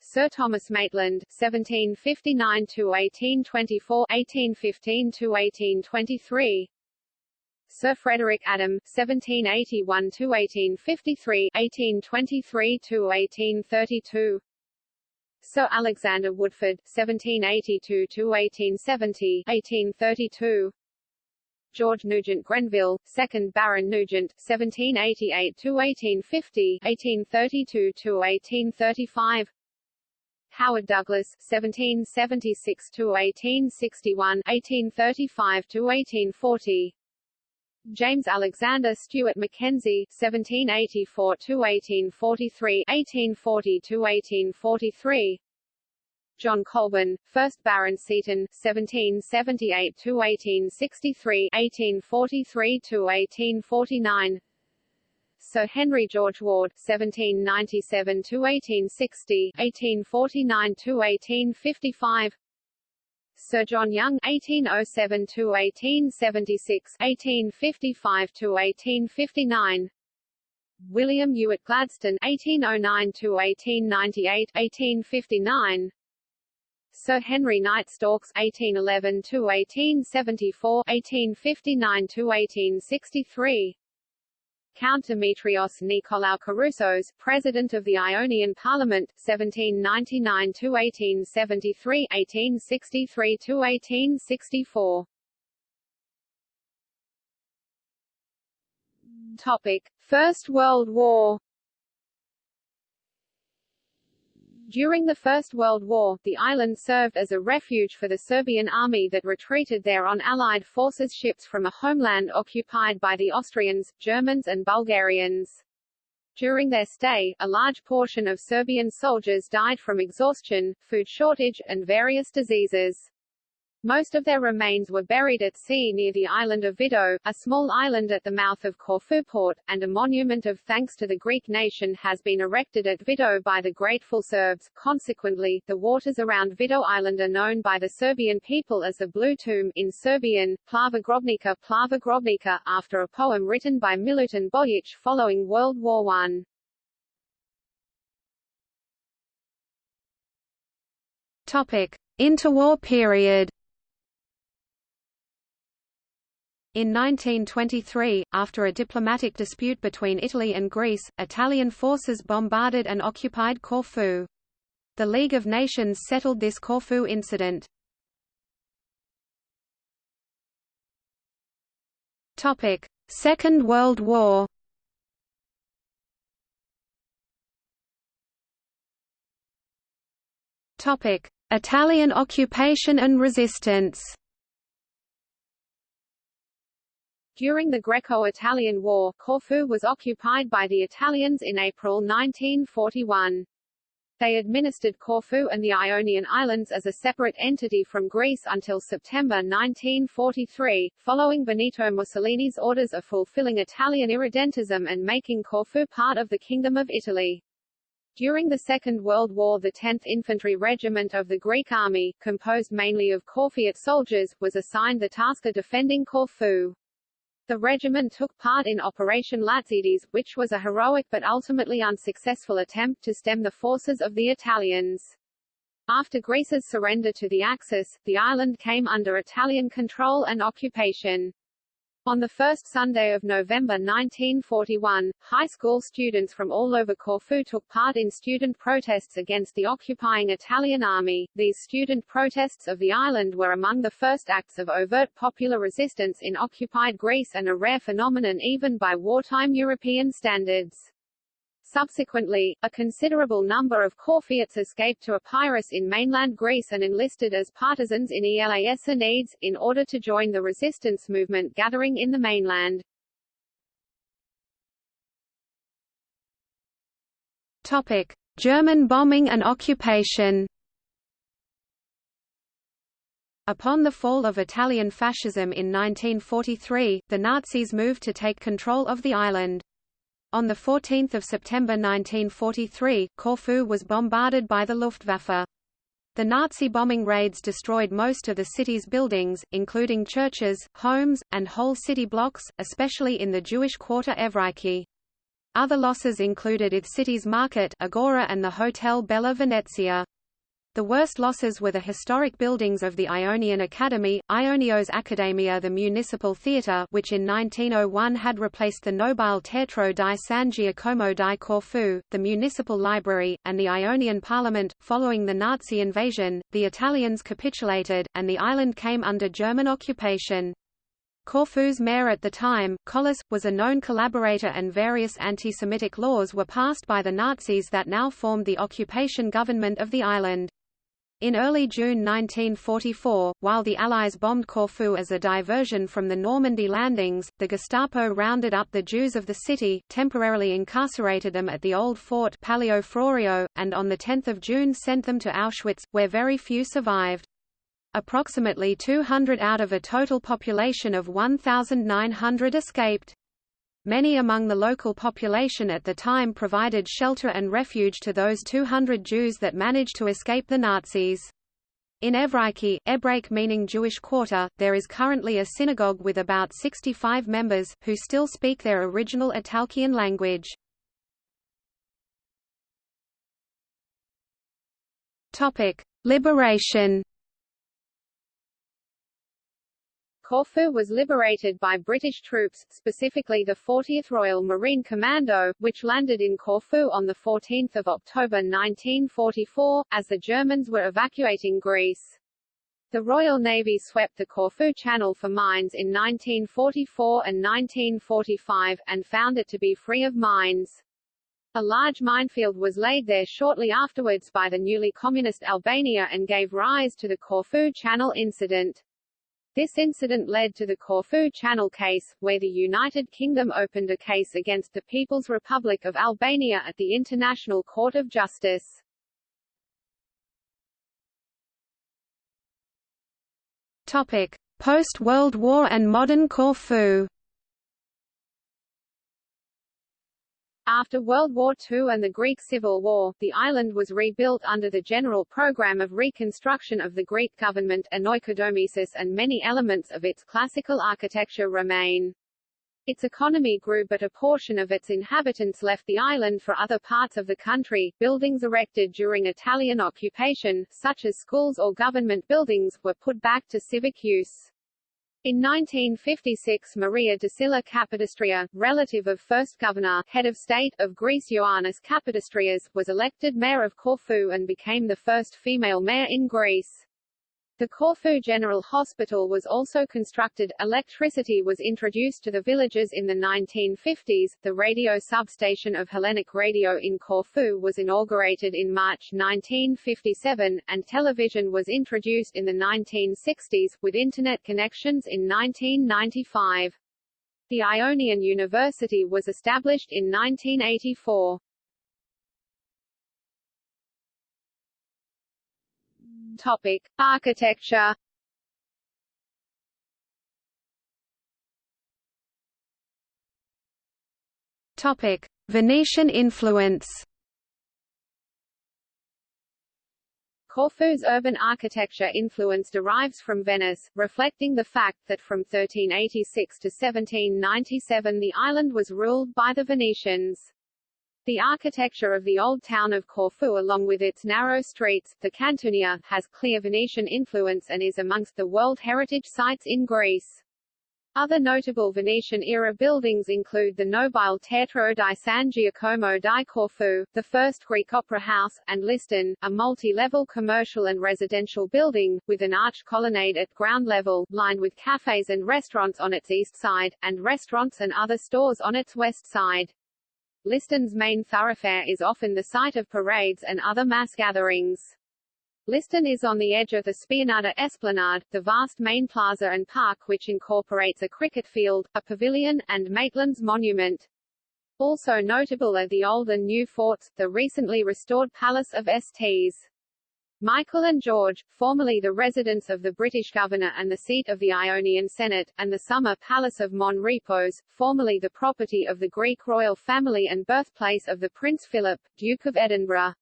Sir Thomas Maitland, 1759–1824 1815–1823 Sir Frederick Adam, 1781–1853 1823–1832 Sir Alexander Woodford, 1782–1870 1832 George Nugent Grenville, 2nd Baron Nugent, 1788–1850 1832–1835 Howard Douglas, 1776–1861 1835–1840 James Alexander Stewart Mackenzie, 1784–1843 1840–1843 John Colborne, 1st Baron Seaton, 1778–1863 1843–1849 Sir Henry George Ward, 1797–1860 1849–1855 Sir John Young (1807–1876), (1855–1859), William Ewart Gladstone (1809–1898), (1859). Sir Henry Knight Storks (1811–1874), (1859–1863). Count Demetrios Nikolaou Keroussos, President of the Ionian Parliament, 1799–1873 1863–1864 Topic. First World War During the First World War, the island served as a refuge for the Serbian army that retreated there on Allied forces ships from a homeland occupied by the Austrians, Germans and Bulgarians. During their stay, a large portion of Serbian soldiers died from exhaustion, food shortage, and various diseases. Most of their remains were buried at sea near the island of Vido, a small island at the mouth of Corfu port, and a monument of thanks to the Greek nation has been erected at Vido by the grateful Serbs. Consequently, the waters around Vido Island are known by the Serbian people as the Blue Tomb in Serbian, Plava Grobnica Plava Grobnica, after a poem written by Milutin Bojic following World War I. Topic: Interwar period. In 1923, after a diplomatic dispute between Italy and Greece, Italian forces bombarded and occupied Corfu. The League of Nations settled this Corfu incident. Topic: Second World War. Topic: Italian occupation and resistance. During the Greco-Italian War, Corfu was occupied by the Italians in April 1941. They administered Corfu and the Ionian Islands as a separate entity from Greece until September 1943, following Benito Mussolini's orders of fulfilling Italian irredentism and making Corfu part of the Kingdom of Italy. During the Second World War the 10th Infantry Regiment of the Greek Army, composed mainly of Corfiot soldiers, was assigned the task of defending Corfu. The regiment took part in Operation Lazides, which was a heroic but ultimately unsuccessful attempt to stem the forces of the Italians. After Greece's surrender to the Axis, the island came under Italian control and occupation. On the first Sunday of November 1941, high school students from all over Corfu took part in student protests against the occupying Italian army. These student protests of the island were among the first acts of overt popular resistance in occupied Greece and a rare phenomenon even by wartime European standards. Subsequently, a considerable number of Corfiots escaped to Epirus in mainland Greece and enlisted as partisans in Elas Enides, in order to join the resistance movement gathering in the mainland. Topic. German bombing and occupation Upon the fall of Italian fascism in 1943, the Nazis moved to take control of the island. On 14 September 1943, Corfu was bombarded by the Luftwaffe. The Nazi bombing raids destroyed most of the city's buildings, including churches, homes, and whole city blocks, especially in the Jewish quarter Evreiki. Other losses included its city's market Agora and the Hotel Bella Venezia. The worst losses were the historic buildings of the Ionian Academy, Ionios Academia the municipal theatre which in 1901 had replaced the Nobile Teatro di San Giacomo di Corfu, the municipal library, and the Ionian parliament. Following the Nazi invasion, the Italians capitulated, and the island came under German occupation. Corfu's mayor at the time, Kollas, was a known collaborator and various anti-Semitic laws were passed by the Nazis that now formed the occupation government of the island. In early June 1944, while the Allies bombed Corfu as a diversion from the Normandy landings, the Gestapo rounded up the Jews of the city, temporarily incarcerated them at the old fort Palio Florio, and on 10 June sent them to Auschwitz, where very few survived. Approximately 200 out of a total population of 1,900 escaped. Many among the local population at the time provided shelter and refuge to those 200 Jews that managed to escape the Nazis. In Evreiki, Ebrake meaning Jewish quarter, there is currently a synagogue with about 65 members, who still speak their original Italkian language. Liberation Corfu was liberated by British troops, specifically the 40th Royal Marine Commando, which landed in Corfu on 14 October 1944, as the Germans were evacuating Greece. The Royal Navy swept the Corfu Channel for mines in 1944 and 1945, and found it to be free of mines. A large minefield was laid there shortly afterwards by the newly communist Albania and gave rise to the Corfu Channel incident. This incident led to the Corfu Channel case, where the United Kingdom opened a case against the People's Republic of Albania at the International Court of Justice. Topic: Post-World War and modern Corfu. After World War II and the Greek Civil War, the island was rebuilt under the general program of reconstruction of the Greek government Oikodomiesis and many elements of its classical architecture remain. Its economy grew but a portion of its inhabitants left the island for other parts of the country. Buildings erected during Italian occupation, such as schools or government buildings, were put back to civic use. In 1956 Maria Desylla Kapodistria, relative of first governor head of state of Greece Ioannis Kapodistrias, was elected mayor of Corfu and became the first female mayor in Greece. The Corfu General Hospital was also constructed. Electricity was introduced to the villages in the 1950s. The radio substation of Hellenic Radio in Corfu was inaugurated in March 1957, and television was introduced in the 1960s, with Internet connections in 1995. The Ionian University was established in 1984. Topic: Architecture. Topic: Venetian influence. Corfu's urban architecture influence derives from Venice, reflecting the fact that from 1386 to 1797 the island was ruled by the Venetians. The architecture of the old town of Corfu along with its narrow streets, the Cantunia, has clear Venetian influence and is amongst the World Heritage Sites in Greece. Other notable Venetian-era buildings include the Nobile Teatro di San Giacomo di Corfu, the first Greek opera house, and Liston, a multi-level commercial and residential building, with an arched colonnade at ground level, lined with cafes and restaurants on its east side, and restaurants and other stores on its west side. Liston's main thoroughfare is often the site of parades and other mass gatherings. Liston is on the edge of the Spianata Esplanade, the vast main plaza and park which incorporates a cricket field, a pavilion, and Maitland's monument. Also notable are the old and new forts, the recently restored Palace of Sts. Michael and George, formerly the residence of the British governor and the seat of the Ionian Senate, and the summer palace of Mon Repos, formerly the property of the Greek royal family and birthplace of the Prince Philip, Duke of Edinburgh.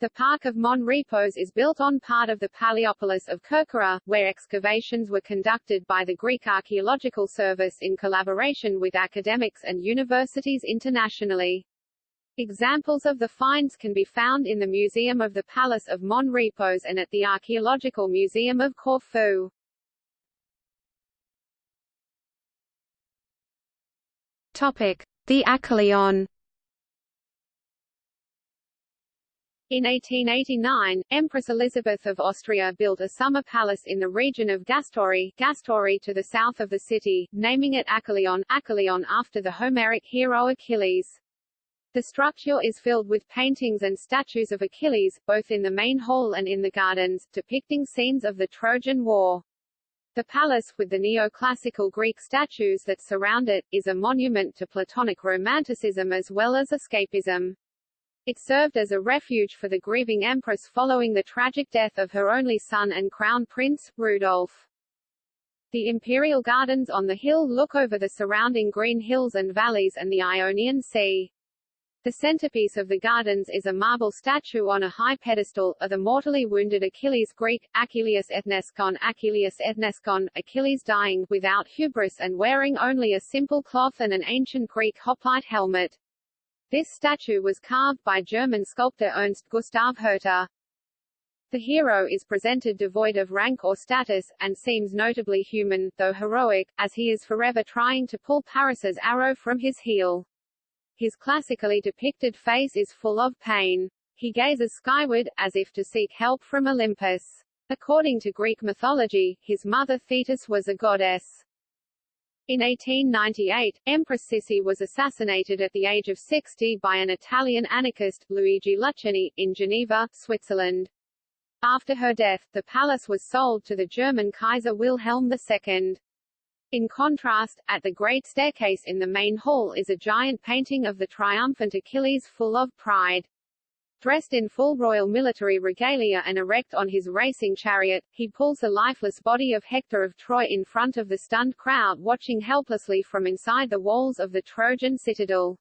The Park of Mon Repos is built on part of the Paleopolis of Kerkyra, where excavations were conducted by the Greek Archaeological Service in collaboration with academics and universities internationally. Examples of the finds can be found in the Museum of the Palace of Mon Repos and at the Archaeological Museum of Corfu. Topic: The Achaion. In 1889, Empress Elizabeth of Austria built a summer palace in the region of Gastori, Gastori to the south of the city, naming it Achaion, Achaion after the Homeric hero Achilles. The structure is filled with paintings and statues of Achilles, both in the main hall and in the gardens, depicting scenes of the Trojan War. The palace, with the neoclassical Greek statues that surround it, is a monument to Platonic Romanticism as well as escapism. It served as a refuge for the grieving empress following the tragic death of her only son and crown prince, Rudolf. The imperial gardens on the hill look over the surrounding green hills and valleys and the Ionian Sea. The centerpiece of the gardens is a marble statue on a high pedestal, of the mortally wounded Achilles Greek, Achilles Ethneskon Achilles Ethneskon, Achilles dying, without hubris and wearing only a simple cloth and an ancient Greek hoplite helmet. This statue was carved by German sculptor Ernst Gustav Herter. The hero is presented devoid of rank or status, and seems notably human, though heroic, as he is forever trying to pull Paris's arrow from his heel. His classically depicted face is full of pain. He gazes skyward, as if to seek help from Olympus. According to Greek mythology, his mother Thetis was a goddess. In 1898, Empress Sissi was assassinated at the age of 60 by an Italian anarchist, Luigi Lucheni, in Geneva, Switzerland. After her death, the palace was sold to the German Kaiser Wilhelm II. In contrast, at the Great Staircase in the main hall is a giant painting of the triumphant Achilles full of pride. Dressed in full royal military regalia and erect on his racing chariot, he pulls the lifeless body of Hector of Troy in front of the stunned crowd watching helplessly from inside the walls of the Trojan citadel.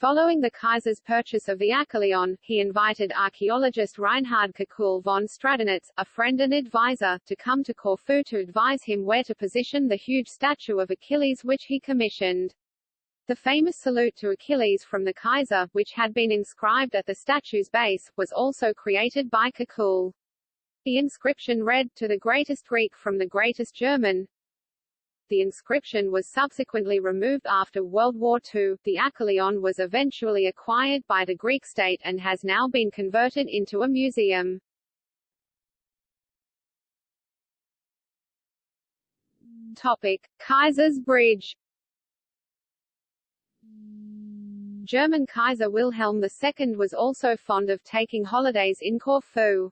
Following the Kaiser's purchase of the Achaion, he invited archaeologist Reinhard Kekulé von Stradonitz, a friend and advisor, to come to Corfu to advise him where to position the huge statue of Achilles which he commissioned. The famous salute to Achilles from the Kaiser, which had been inscribed at the statue's base, was also created by Kekulé. The inscription read, to the greatest Greek from the greatest German. The inscription was subsequently removed after World War II. The Achaion was eventually acquired by the Greek state and has now been converted into a museum. Topic: Kaiser's Bridge German Kaiser Wilhelm II was also fond of taking holidays in Corfu.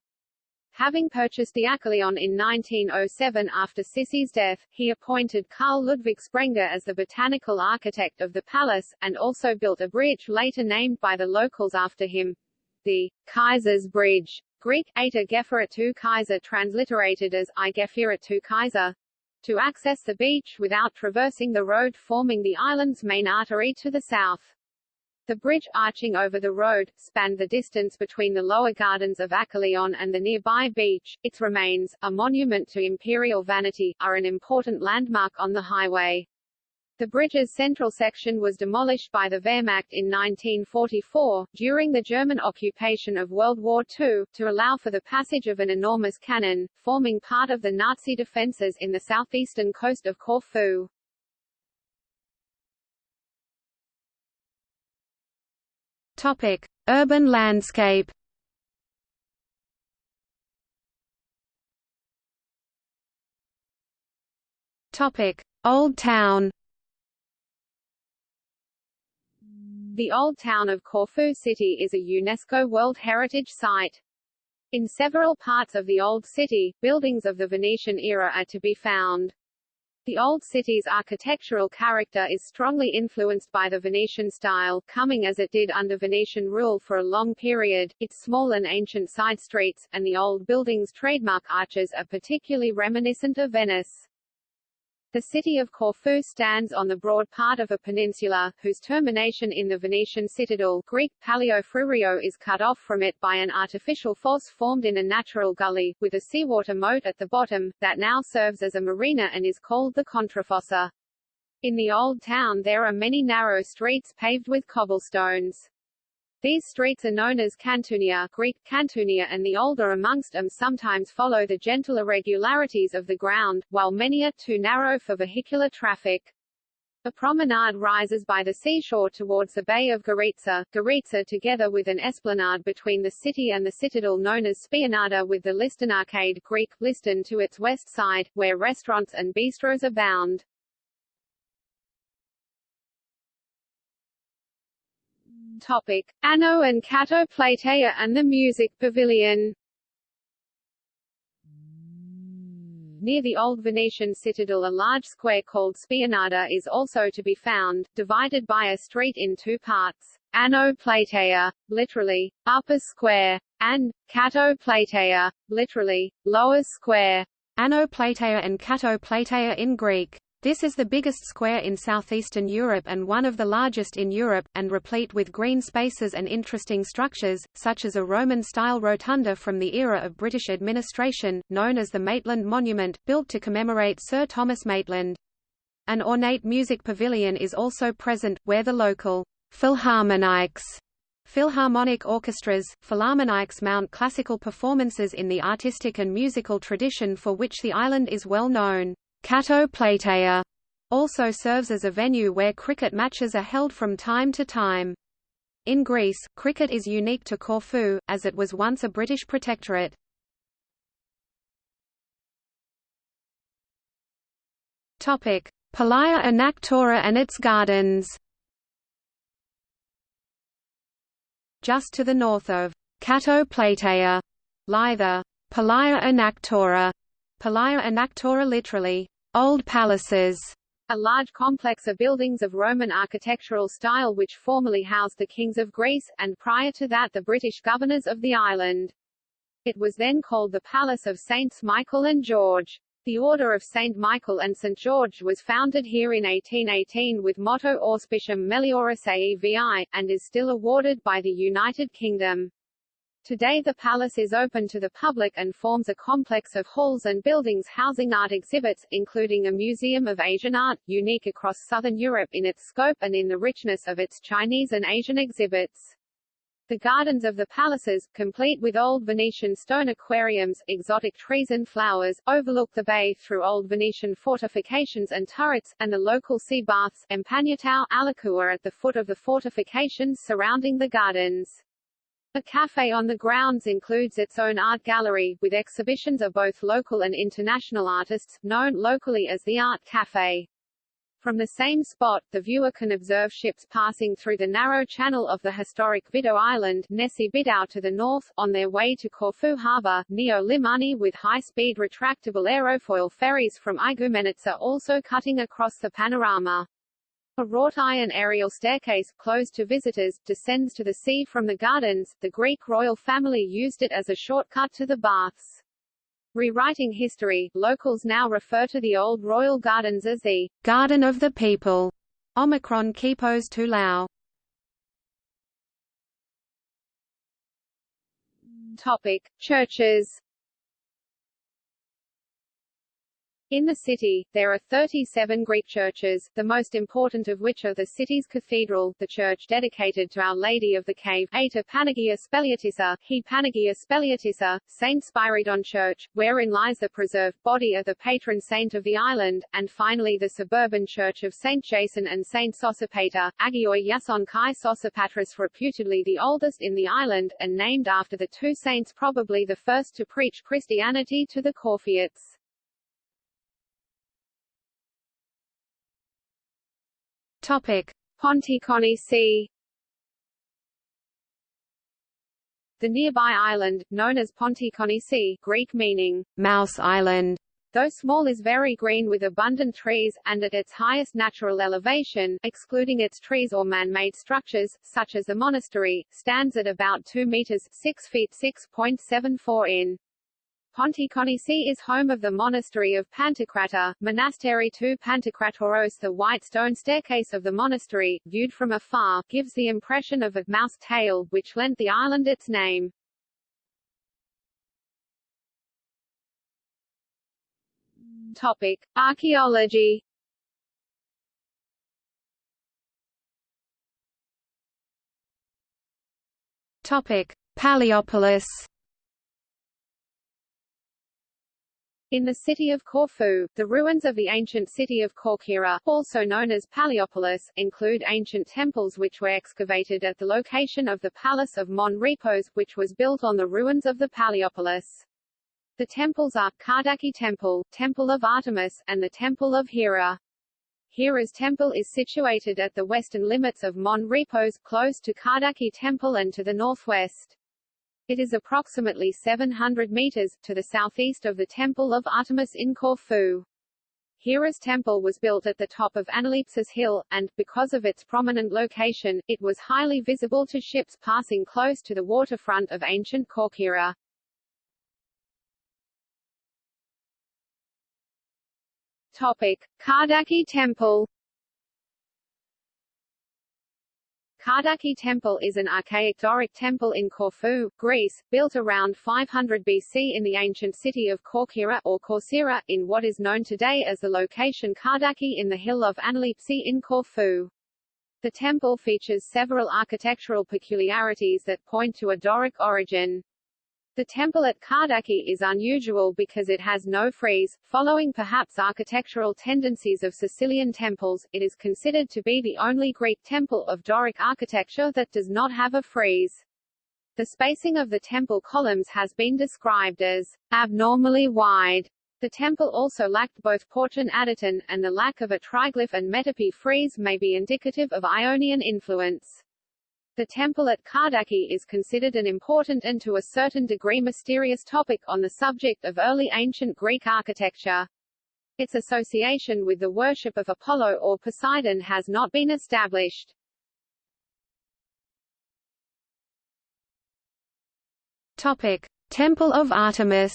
Having purchased the Achaion in 1907 after Sissi's death, he appointed Karl Ludwig Sprenger as the botanical architect of the palace, and also built a bridge later named by the locals after him, the Kaiser's Bridge, Greek, Eta Geferitu Kaiser transliterated as I Geferitu Kaiser, to access the beach without traversing the road forming the island's main artery to the south. The bridge, arching over the road, spanned the distance between the lower gardens of Achaion and the nearby beach. Its remains, a monument to imperial vanity, are an important landmark on the highway. The bridge's central section was demolished by the Wehrmacht in 1944, during the German occupation of World War II, to allow for the passage of an enormous cannon, forming part of the Nazi defences in the southeastern coast of Corfu. Topic: Urban landscape. Topic: Old Town. The Old Town of Corfu City is a UNESCO World Heritage Site. In several parts of the Old City, buildings of the Venetian era are to be found. The old city's architectural character is strongly influenced by the Venetian style, coming as it did under Venetian rule for a long period. Its small and ancient side streets, and the old building's trademark arches are particularly reminiscent of Venice. The city of Corfu stands on the broad part of a peninsula, whose termination in the Venetian citadel Greek, Palio Frurio is cut off from it by an artificial fosse formed in a natural gully, with a seawater moat at the bottom, that now serves as a marina and is called the Contrafossa. In the old town there are many narrow streets paved with cobblestones. These streets are known as Cantunia Greek, Cantunia and the older amongst them sometimes follow the gentle irregularities of the ground, while many are too narrow for vehicular traffic. The promenade rises by the seashore towards the Bay of Goritsa, Goritsa together with an esplanade between the city and the citadel known as Spionada with the Liston Arcade Greek, Liston to its west side, where restaurants and bistros abound. Topic. Ano and Kato Plataea and the Music Pavilion Near the old Venetian citadel a large square called Spionada is also to be found, divided by a street in two parts, Ano Plataea, literally, upper square, and Kato Plataea, literally, lower square. Ano Plataea and Kato Plataea in Greek. This is the biggest square in southeastern Europe and one of the largest in Europe, and replete with green spaces and interesting structures, such as a Roman-style rotunda from the era of British administration, known as the Maitland Monument, built to commemorate Sir Thomas Maitland. An ornate music pavilion is also present, where the local Philharmonics Philharmonic orchestras, philharmonics mount classical performances in the artistic and musical tradition for which the island is well known. Kato Plataea also serves as a venue where cricket matches are held from time to time. In Greece, cricket is unique to Corfu, as it was once a British protectorate. Topic: Palaia Anaktora and its gardens. Just to the north of Kato Plataea lie the Palaia Anaktora, Palaia Anaktora literally Old Palaces, a large complex of buildings of Roman architectural style which formerly housed the kings of Greece, and prior to that the British governors of the island. It was then called the Palace of Saints Michael and George. The Order of St. Michael and St. George was founded here in 1818 with motto Auspicium Melioris AEVI, and is still awarded by the United Kingdom. Today the palace is open to the public and forms a complex of halls and buildings housing art exhibits, including a museum of Asian art, unique across southern Europe in its scope and in the richness of its Chinese and Asian exhibits. The gardens of the palaces, complete with old Venetian stone aquariums, exotic trees and flowers, overlook the bay through old Venetian fortifications and turrets, and the local sea baths Empagnatao, Alakua at the foot of the fortifications surrounding the gardens. The cafe on the grounds includes its own art gallery, with exhibitions of both local and international artists, known locally as the Art Cafe. From the same spot, the viewer can observe ships passing through the narrow channel of the historic Vido Island Nessie Bidau to the north, on their way to Corfu harbour, Neo Limani with high-speed retractable aerofoil ferries from Igoumenitsa also cutting across the panorama. A wrought iron aerial staircase, closed to visitors, descends to the sea from the gardens. The Greek royal family used it as a shortcut to the baths. Rewriting history, locals now refer to the old royal gardens as the Garden of the People. Omicron Kipos tu Lao. Topic: Churches. In the city, there are 37 Greek churches, the most important of which are the city's cathedral, the church dedicated to Our Lady of the Cave, Eta Panagia Speliotissa, He Panagia Speliotissa, St. Spiridon Church, wherein lies the preserved body of the patron saint of the island, and finally the suburban church of St. Jason and St. Sosipater, Agioi Yason Kai Sosipatris reputedly the oldest in the island, and named after the two saints probably the first to preach Christianity to the Corfiots. Topic: Ponticonisi. The nearby island, known as Ponticonisi, Greek meaning Mouse Island, though small is very green with abundant trees, and at its highest natural elevation, excluding its trees or man-made structures, such as the monastery, stands at about 2 meters 6 feet 6.74 in. Ponticonisi is home of the monastery of Pantocrata, Monastery to Pantocratoros The white stone staircase of the monastery, viewed from afar, gives the impression of a mouse tail, which lent the island its name. Topic. Archaeology Topic. Palaiopolis In the city of Corfu, the ruins of the ancient city of Corcyra, also known as Paliopolis, include ancient temples which were excavated at the location of the Palace of Mon Repos, which was built on the ruins of the Paliopolis. The temples are, Kardaki Temple, Temple of Artemis, and the Temple of Hera. Hera's temple is situated at the western limits of Mon Repos, close to Kardaki Temple and to the northwest. It is approximately 700 meters, to the southeast of the Temple of Artemis in Corfu. Hera's temple was built at the top of Analepsis Hill, and, because of its prominent location, it was highly visible to ships passing close to the waterfront of ancient Corcyra. Topic. Kardaki Temple Kardaki Temple is an archaic Doric temple in Corfu, Greece, built around 500 BC in the ancient city of Corcyra or Corcyra, in what is known today as the location Kardaki in the hill of Analepsi in Corfu. The temple features several architectural peculiarities that point to a Doric origin. The temple at Kardaki is unusual because it has no frieze. Following perhaps architectural tendencies of Sicilian temples, it is considered to be the only Greek temple of Doric architecture that does not have a frieze. The spacing of the temple columns has been described as abnormally wide. The temple also lacked both porch and adyton, and the lack of a triglyph and metope frieze may be indicative of Ionian influence. The temple at Kardaki is considered an important and to a certain degree mysterious topic on the subject of early ancient Greek architecture. Its association with the worship of Apollo or Poseidon has not been established. Topic: Temple of Artemis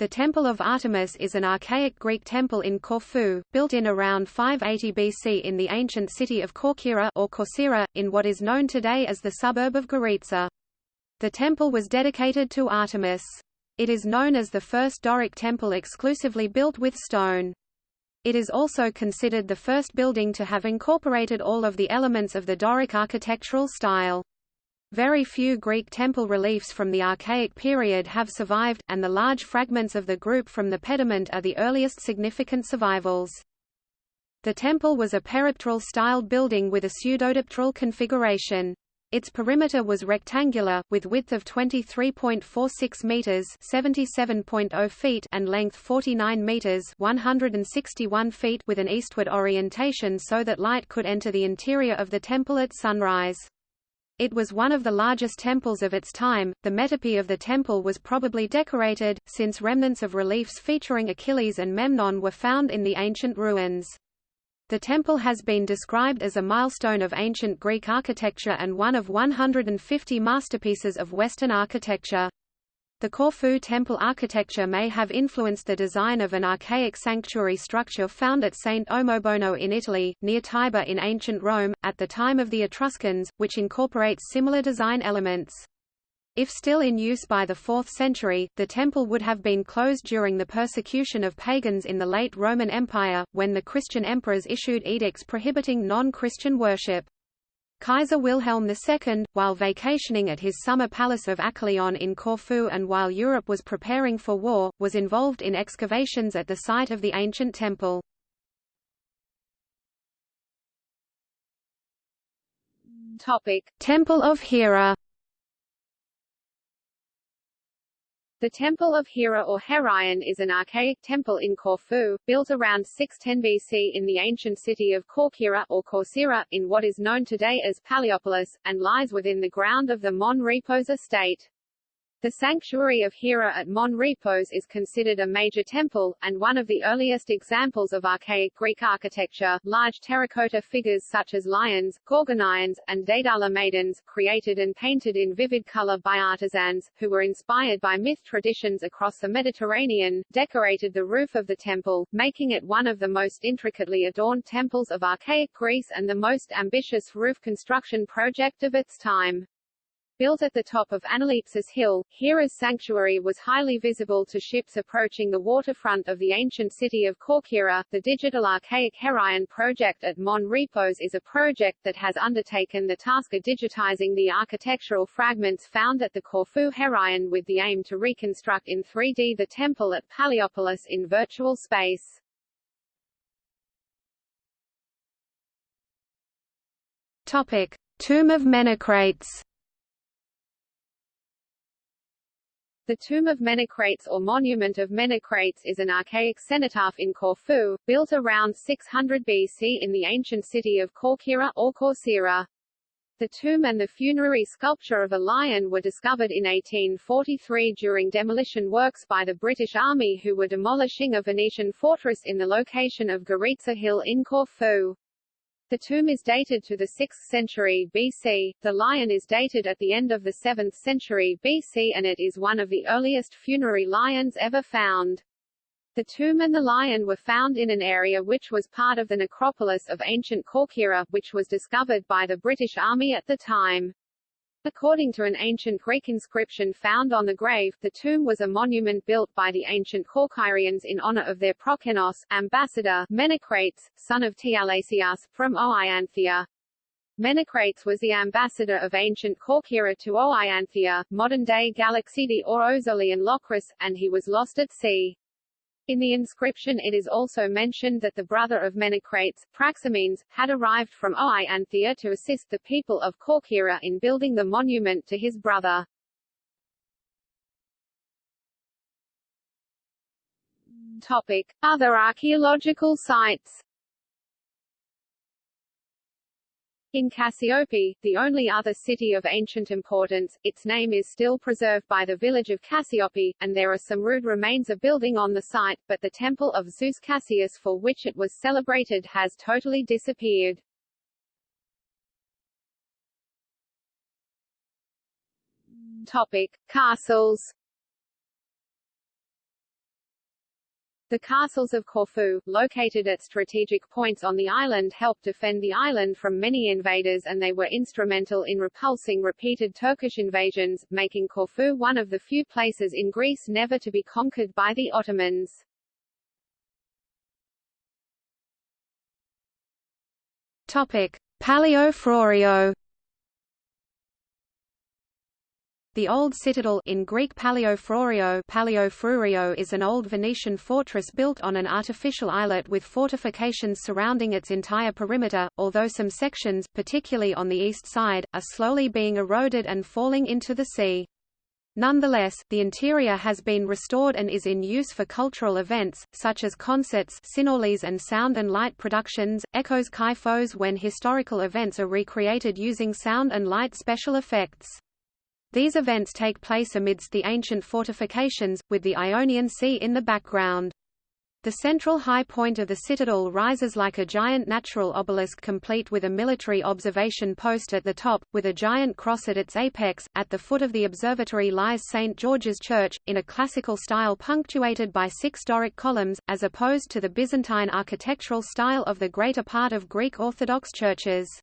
The Temple of Artemis is an archaic Greek temple in Corfu, built in around 580 BC in the ancient city of Corcyra or Corcyra, in what is known today as the suburb of Goritsa. The temple was dedicated to Artemis. It is known as the first Doric temple exclusively built with stone. It is also considered the first building to have incorporated all of the elements of the Doric architectural style. Very few Greek temple reliefs from the Archaic period have survived, and the large fragments of the group from the pediment are the earliest significant survivals. The temple was a peripteral-styled building with a pseudodipteral configuration. Its perimeter was rectangular, with width of 23.46 meters (77.0 feet) and length 49 meters (161 feet) with an eastward orientation so that light could enter the interior of the temple at sunrise. It was one of the largest temples of its time. The metope of the temple was probably decorated, since remnants of reliefs featuring Achilles and Memnon were found in the ancient ruins. The temple has been described as a milestone of ancient Greek architecture and one of 150 masterpieces of Western architecture. The Corfu temple architecture may have influenced the design of an archaic sanctuary structure found at St. Omobono in Italy, near Tiber in ancient Rome, at the time of the Etruscans, which incorporates similar design elements. If still in use by the 4th century, the temple would have been closed during the persecution of pagans in the late Roman Empire, when the Christian emperors issued edicts prohibiting non-Christian worship. Kaiser Wilhelm II, while vacationing at his summer palace of Achaion in Corfu and while Europe was preparing for war, was involved in excavations at the site of the ancient temple. Topic: Temple of Hera The Temple of Hera or Heraion is an archaic temple in Corfu, built around 610 BC in the ancient city of Corcyra or Corcyra, in what is known today as Paliopolis, and lies within the ground of the Mon Repos estate. The sanctuary of Hera at Mon Repos is considered a major temple, and one of the earliest examples of archaic Greek architecture. Large terracotta figures such as lions, gorgonians, and Daedala maidens, created and painted in vivid color by artisans, who were inspired by myth traditions across the Mediterranean, decorated the roof of the temple, making it one of the most intricately adorned temples of archaic Greece and the most ambitious roof construction project of its time. Built at the top of Analepsis Hill, Hera's sanctuary was highly visible to ships approaching the waterfront of the ancient city of Corcyra. The Digital Archaic Heraion project at Mon Repos is a project that has undertaken the task of digitizing the architectural fragments found at the Corfu Heraion with the aim to reconstruct in 3D the temple at Paliopolis in virtual space. Topic: Tomb of Menecrates. The Tomb of Menecrates or Monument of Menecrates is an archaic cenotaph in Corfu, built around 600 BC in the ancient city of Corcyra or Corcyra. The tomb and the funerary sculpture of a lion were discovered in 1843 during demolition works by the British Army who were demolishing a Venetian fortress in the location of Goritza Hill in Corfu. The tomb is dated to the 6th century BC, the lion is dated at the end of the 7th century BC and it is one of the earliest funerary lions ever found. The tomb and the lion were found in an area which was part of the necropolis of ancient Corcyra, which was discovered by the British Army at the time. According to an ancient Greek inscription found on the grave, the tomb was a monument built by the ancient Corcyrians in honor of their proxenos, ambassador, Menecrates, son of Tialesias, from Oianthia. Menecrates was the ambassador of ancient Corcyra to Oianthia, modern-day Galaxidi or Ozolian Locris, and he was lost at sea. In the inscription it is also mentioned that the brother of Menecrates, Praxamenes, had arrived from Oianthia to assist the people of Corcyra in building the monument to his brother. Topic. Other archaeological sites In Cassiope, the only other city of ancient importance, its name is still preserved by the village of Cassiope, and there are some rude remains of building on the site, but the temple of Zeus Cassius for which it was celebrated has totally disappeared. Topic. Castles The castles of Corfu, located at strategic points on the island helped defend the island from many invaders and they were instrumental in repulsing repeated Turkish invasions, making Corfu one of the few places in Greece never to be conquered by the Ottomans. Topic: Palio Frorio The Old Citadel in Greek Paleophrorio, Paleophrurio is an old Venetian fortress built on an artificial islet with fortifications surrounding its entire perimeter, although some sections, particularly on the east side, are slowly being eroded and falling into the sea. Nonetheless, the interior has been restored and is in use for cultural events, such as concerts synorles and sound and light productions, echoes kyphos when historical events are recreated using sound and light special effects. These events take place amidst the ancient fortifications, with the Ionian Sea in the background. The central high point of the citadel rises like a giant natural obelisk complete with a military observation post at the top, with a giant cross at its apex. At the foot of the observatory lies St. George's Church, in a classical style punctuated by six Doric columns, as opposed to the Byzantine architectural style of the greater part of Greek Orthodox churches.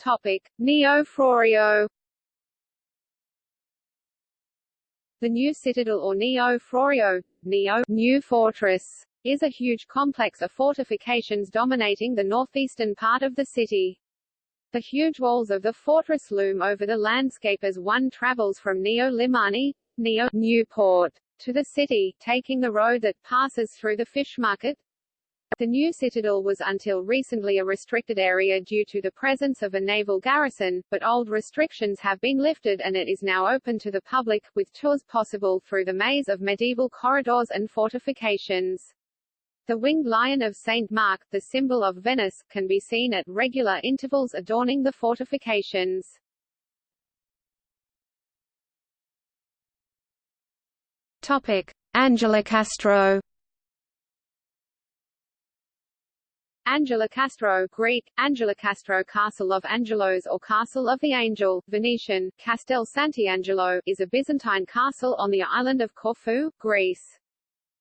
Topic: Neo Frourio. The new citadel or Neo Frourio, Neo New Fortress, is a huge complex of fortifications dominating the northeastern part of the city. The huge walls of the fortress loom over the landscape as one travels from Neo Limani, Neo Newport, to the city, taking the road that passes through the fish market, the new citadel was until recently a restricted area due to the presence of a naval garrison, but old restrictions have been lifted and it is now open to the public, with tours possible through the maze of medieval corridors and fortifications. The winged lion of St. Mark, the symbol of Venice, can be seen at regular intervals adorning the fortifications. Topic: Angelokastro Angelokastro Greek, Angelokastro Castle of Angelos or Castle of the Angel, Venetian, Castel Sant'Angelo, is a Byzantine castle on the island of Corfu, Greece.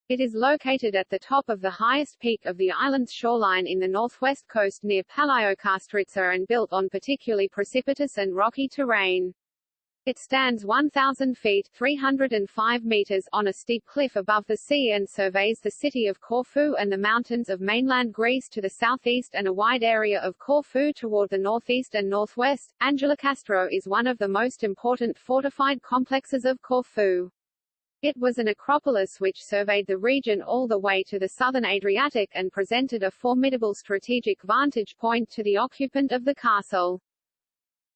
It is located at the top of the highest peak of the island's shoreline in the northwest coast near Palaiokastritsa and built on particularly precipitous and rocky terrain. It stands 1,000 feet 305 meters on a steep cliff above the sea and surveys the city of Corfu and the mountains of mainland Greece to the southeast and a wide area of Corfu toward the northeast and northwest. Angelokastro is one of the most important fortified complexes of Corfu. It was an acropolis which surveyed the region all the way to the southern Adriatic and presented a formidable strategic vantage point to the occupant of the castle.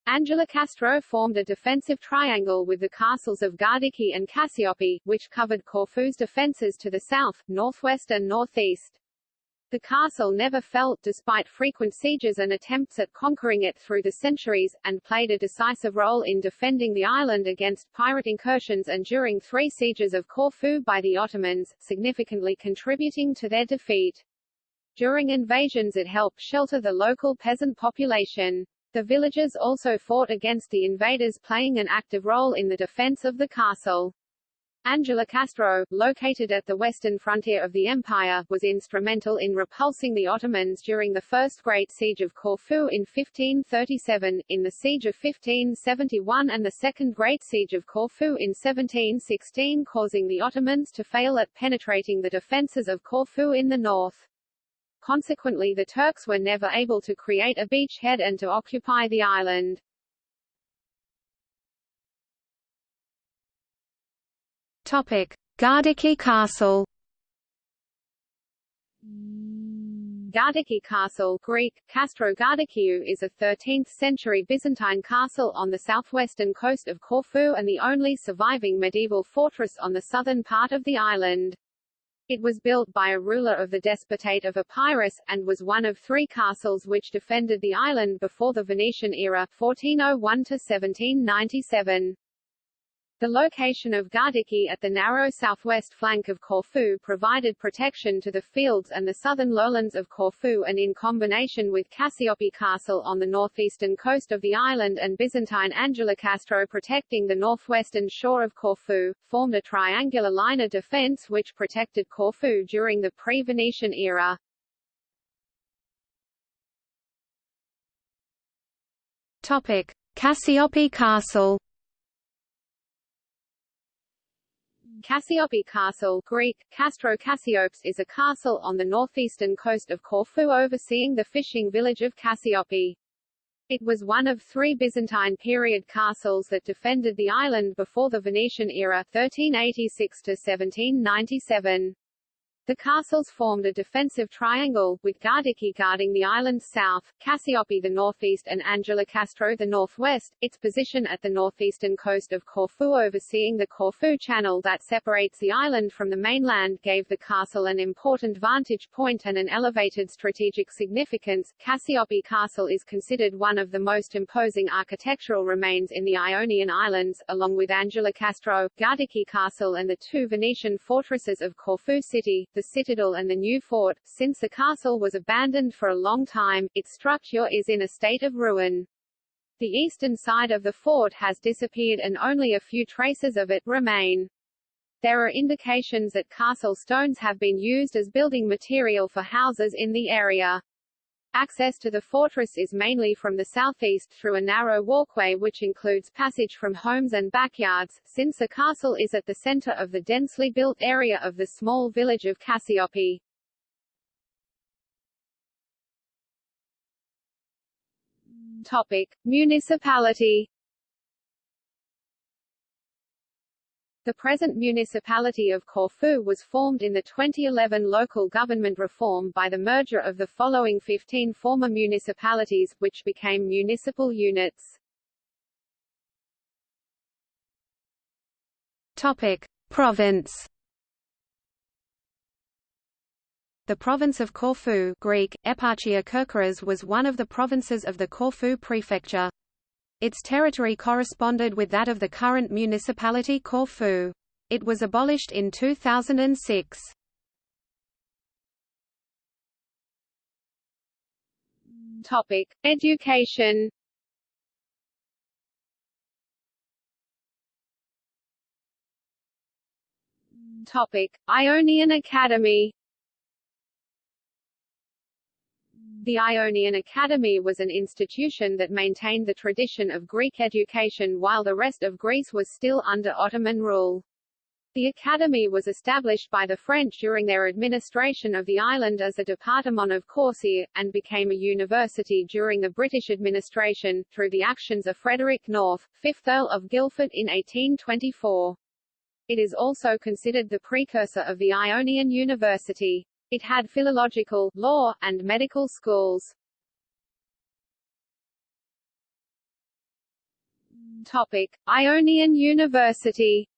Angelokastro formed a defensive triangle with the castles of Gardiki and Cassiope, which covered Corfu's defences to the south, northwest and northeast. The castle never fell, despite frequent sieges and attempts at conquering it through the centuries, and played a decisive role in defending the island against pirate incursions and during three sieges of Corfu by the Ottomans, significantly contributing to their defeat. During invasions it helped shelter the local peasant population. The villagers also fought against the invaders playing an active role in the defense of the castle. Angelokastro, located at the western frontier of the empire, was instrumental in repulsing the Ottomans during the First Great Siege of Corfu in 1537, in the Siege of 1571 and the Second Great Siege of Corfu in 1716 causing the Ottomans to fail at penetrating the defences of Corfu in the north. Consequently the Turks were never able to create a beachhead and to occupy the island. Topic: Gardiki Castle. Gardiki Castle Greek, Castro Gardikiou is a 13th-century Byzantine castle on the southwestern coast of Corfu and the only surviving medieval fortress on the southern part of the island. It was built by a ruler of the Despotate of Epirus, and was one of three castles which defended the island before the Venetian era 1401–1797. The location of Gardiki at the narrow southwest flank of Corfu provided protection to the fields and the southern lowlands of Corfu and in combination with Cassiope Castle on the northeastern coast of the island and Byzantine Angelokastro protecting the northwestern shore of Corfu, formed a triangular line of defense which protected Corfu during the pre-Venetian era. Topic: Cassiope Castle. Cassiope Castle Greek, Castro Cassiopes is a castle on the northeastern coast of Corfu overseeing the fishing village of Cassiope. It was one of three Byzantine period castles that defended the island before the Venetian era 1386 to 1797. The castles formed a defensive triangle, with Gardiki guarding the island's south, Cassiope the northeast and Angelokastro the northwest, its position at the northeastern coast of Corfu overseeing the Corfu Channel that separates the island from the mainland gave the castle an important vantage point and an elevated strategic significance. Cassiope Castle is considered one of the most imposing architectural remains in the Ionian Islands, along with Angelokastro, Gardiki Castle and the two Venetian fortresses of Corfu City, the citadel and the new fort. Since the castle was abandoned for a long time, its structure is in a state of ruin. The eastern side of the fort has disappeared and only a few traces of it remain. There are indications that castle stones have been used as building material for houses in the area. Access to the fortress is mainly from the southeast through a narrow walkway which includes passage from homes and backyards, since the castle is at the center of the densely built area of the small village of Cassiope. Topic. Municipality The present municipality of Corfu was formed in the 2011 local government reform by the merger of the following 15 former municipalities, which became municipal units. Topic: Province. The province of Corfu Greek, Eparchia Kerkyras was one of the provinces of the Corfu prefecture. Its territory corresponded with that of the current municipality Corfu. It was abolished in 2006. Topic: Education. Topic: Ionian Academy The Ionian Academy was an institution that maintained the tradition of Greek education while the rest of Greece was still under Ottoman rule. The academy was established by the French during their administration of the island as a département of Corcyre, and became a university during the British administration, through the actions of Frederick North, 5th Earl of Guildford in 1824. It is also considered the precursor of the Ionian University. It had philological, law, and medical schools. Topic: Ionian University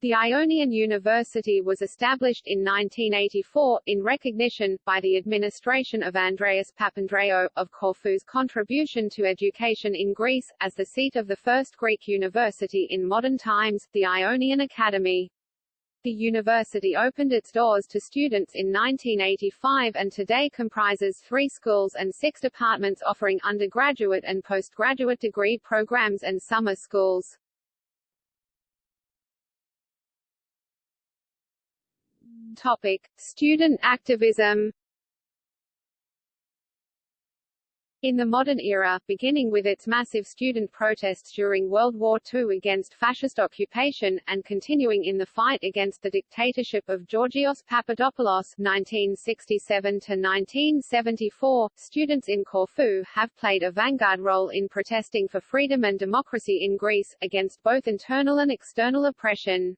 The Ionian University was established in 1984, in recognition, by the administration of Andreas Papandreou, of Corfu's contribution to education in Greece, as the seat of the first Greek university in modern times, the Ionian Academy. The university opened its doors to students in 1985 and today comprises three schools and six departments offering undergraduate and postgraduate degree programs and summer schools. Topic: Student activism In the modern era, beginning with its massive student protests during World War II against fascist occupation, and continuing in the fight against the dictatorship of Georgios Papadopoulos (1967–1974), students in Corfu have played a vanguard role in protesting for freedom and democracy in Greece, against both internal and external oppression.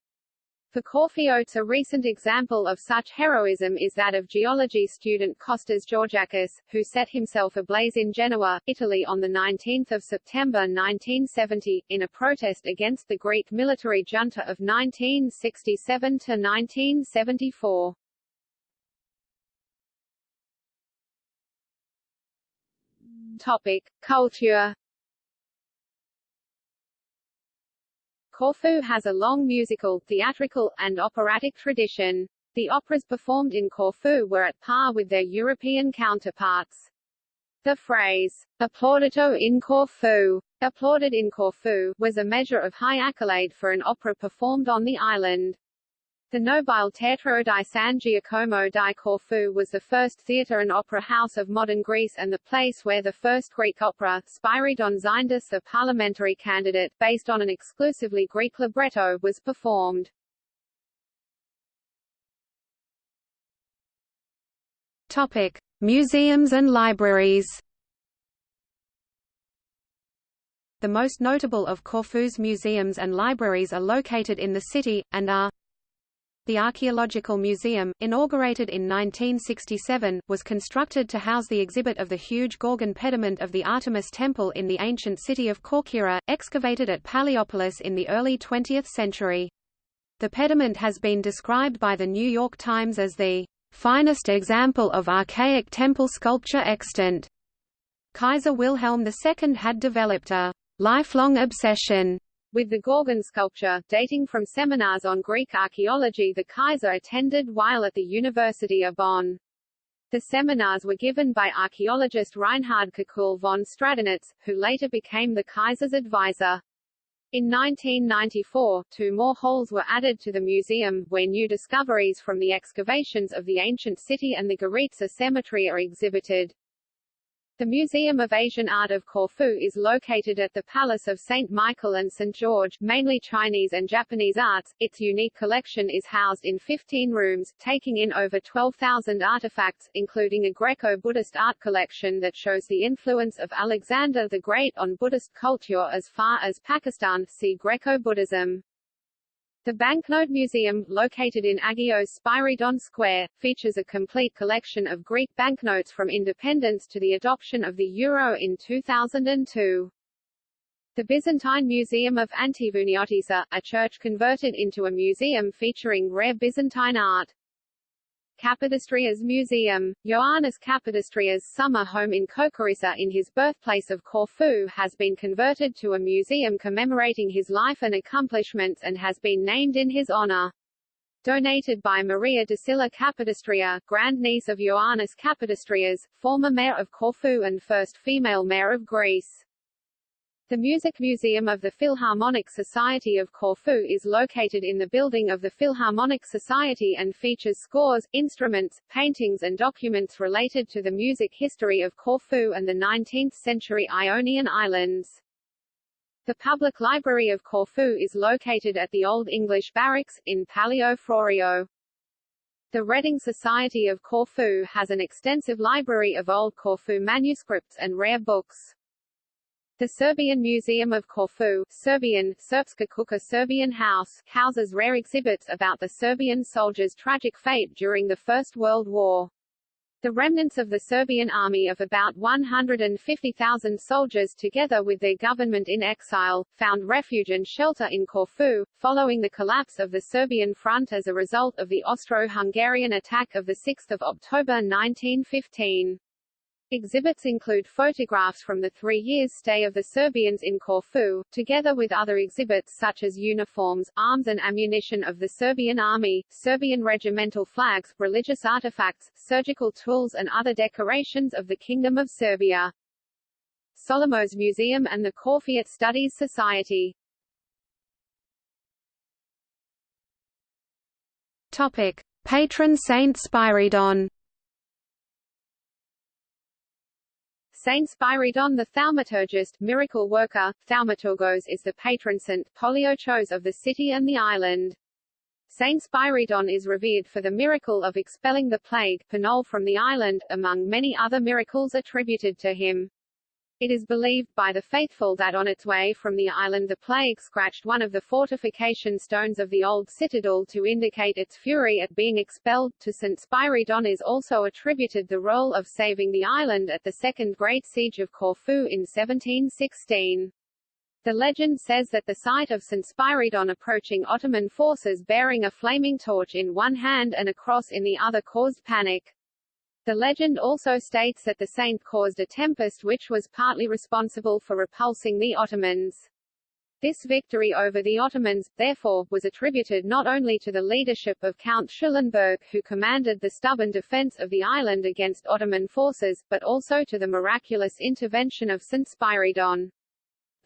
For Corfiotes a recent example of such heroism is that of geology student Costas Georgakis, who set himself ablaze in Genoa, Italy on 19 September 1970, in a protest against the Greek military junta of 1967–1974. Topic. Culture Corfu has a long musical, theatrical, and operatic tradition. The operas performed in Corfu were at par with their European counterparts. The phrase, applaudito in Corfu, applauded in Corfu, was a measure of high accolade for an opera performed on the island. The Nobile Teatro di San Giacomo di Corfu was the first theatre and opera house of modern Greece and the place where the first Greek opera, Spyridon Xyndas a parliamentary candidate, based on an exclusively Greek libretto, was performed. Topic. Museums and libraries The most notable of Corfu's museums and libraries are located in the city, and are the Archaeological Museum, inaugurated in 1967, was constructed to house the exhibit of the huge Gorgon pediment of the Artemis Temple in the ancient city of Corcyra, excavated at Paliopolis in the early 20th century. The pediment has been described by the New York Times as the finest example of archaic temple sculpture extant. Kaiser Wilhelm II had developed a lifelong obsession with the Gorgon sculpture, dating from seminars on Greek archaeology the Kaiser attended while at the University of Bonn. The seminars were given by archaeologist Reinhard Kekulé von Stradonitz, who later became the Kaiser's advisor. In 1994, two more halls were added to the museum, where new discoveries from the excavations of the ancient city and the Goritsa cemetery are exhibited. The Museum of Asian Art of Corfu is located at the Palace of St. Michael and St. George, mainly Chinese and Japanese arts. Its unique collection is housed in 15 rooms, taking in over 12,000 artifacts, including a Greco-Buddhist art collection that shows the influence of Alexander the Great on Buddhist culture as far as Pakistan. See Greco-Buddhism. The Banknote Museum, located in Agios Spyridon Square, features a complete collection of Greek banknotes from independence to the adoption of the euro in 2002. The Byzantine Museum of Antivouniotissa, a church converted into a museum featuring rare Byzantine art. Kapodistrias Museum. Ioannis Kapodistrias' summer home in Koukouritsa in his birthplace of Corfu has been converted to a museum commemorating his life and accomplishments and has been named in his honor. Donated by Maria Desylla Kapodistria, grandniece of Ioannis Kapodistrias, former mayor of Corfu and first female mayor of Greece. The Music Museum of the Philharmonic Society of Corfu is located in the building of the Philharmonic Society and features scores, instruments, paintings and documents related to the music history of Corfu and the 19th-century Ionian Islands. The Public Library of Corfu is located at the Old English Barracks, in Palio Florio. The Reading Society of Corfu has an extensive library of old Corfu manuscripts and rare books. The Serbian Museum of Corfu Serbian, Srpska kuća Serbian House houses rare exhibits about the Serbian soldiers' tragic fate during the First World War. The remnants of the Serbian army of about 150,000 soldiers together with their government in exile, found refuge and shelter in Corfu, following the collapse of the Serbian front as a result of the Austro-Hungarian attack of 6 October 1915. Exhibits include photographs from the three years stay of the Serbians in Corfu, together with other exhibits such as uniforms, arms and ammunition of the Serbian army, Serbian regimental flags, religious artifacts, surgical tools and other decorations of the Kingdom of Serbia. Solomos Museum and the Corfiot Studies Society. Topic: Patron Saint Spyridon Saint Spyridon the thaumaturgist miracle worker, thaumaturgos is the patron saint poliochos of the city and the island. Saint Spyridon is revered for the miracle of expelling the plague Panol from the island, among many other miracles attributed to him. It is believed by the faithful that on its way from the island the plague scratched one of the fortification stones of the old citadel to indicate its fury at being expelled. To St. Spyridon is also attributed the role of saving the island at the Second Great Siege of Corfu in 1716. The legend says that the sight of St. Spyridon approaching Ottoman forces bearing a flaming torch in one hand and a cross in the other caused panic. The legend also states that the saint caused a tempest which was partly responsible for repulsing the Ottomans. This victory over the Ottomans, therefore, was attributed not only to the leadership of Count Schulenburg who commanded the stubborn defense of the island against Ottoman forces, but also to the miraculous intervention of St. Spyridon.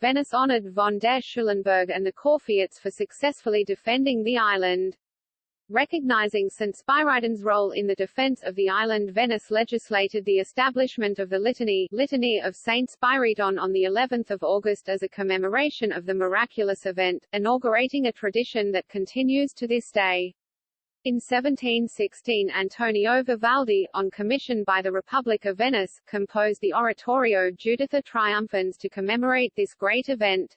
Venice honored von der Schulenburg and the Corfiots for successfully defending the island. Recognizing St. Spyridon's role in the defense of the island Venice legislated the establishment of the Litany, Litany of St. Spyridon on the 11th of August as a commemoration of the miraculous event, inaugurating a tradition that continues to this day. In 1716 Antonio Vivaldi, on commission by the Republic of Venice, composed the oratorio Juditha Triumphans to commemorate this great event.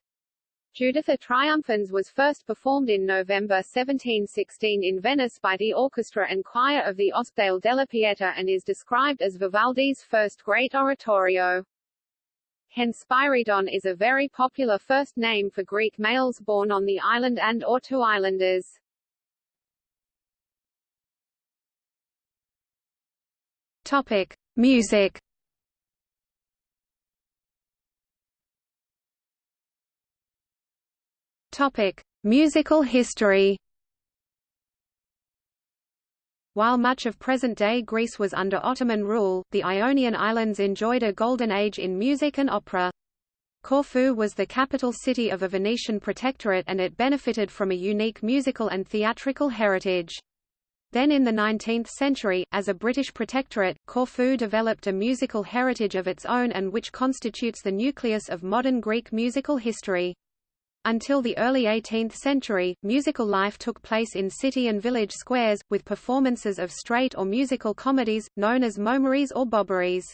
Juditha Triumphans was first performed in November 1716 in Venice by the orchestra and choir of the Ospedale della Pieta and is described as Vivaldi's first great oratorio. Hence Spyridon is a very popular first name for Greek males born on the island and or to islanders. Topic: Music Topic: Musical history. While much of present-day Greece was under Ottoman rule, the Ionian Islands enjoyed a golden age in music and opera. Corfu was the capital city of a Venetian protectorate and it benefited from a unique musical and theatrical heritage. Then in the 19th century, as a British protectorate, Corfu developed a musical heritage of its own and which constitutes the nucleus of modern Greek musical history. Until the early 18th century, musical life took place in city and village squares, with performances of straight or musical comedies, known as momeries or bobberies.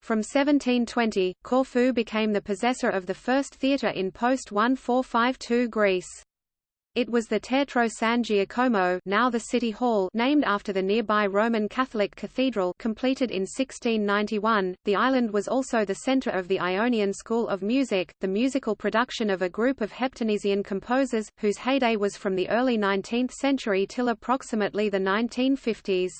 From 1720, Corfu became the possessor of the first theatre in post-1452 Greece. It was the Teatro San Giacomo now the City Hall named after the nearby Roman Catholic Cathedral completed in 1691. The island was also the center of the Ionian School of Music, the musical production of a group of Heptanesian composers, whose heyday was from the early 19th century till approximately the 1950s.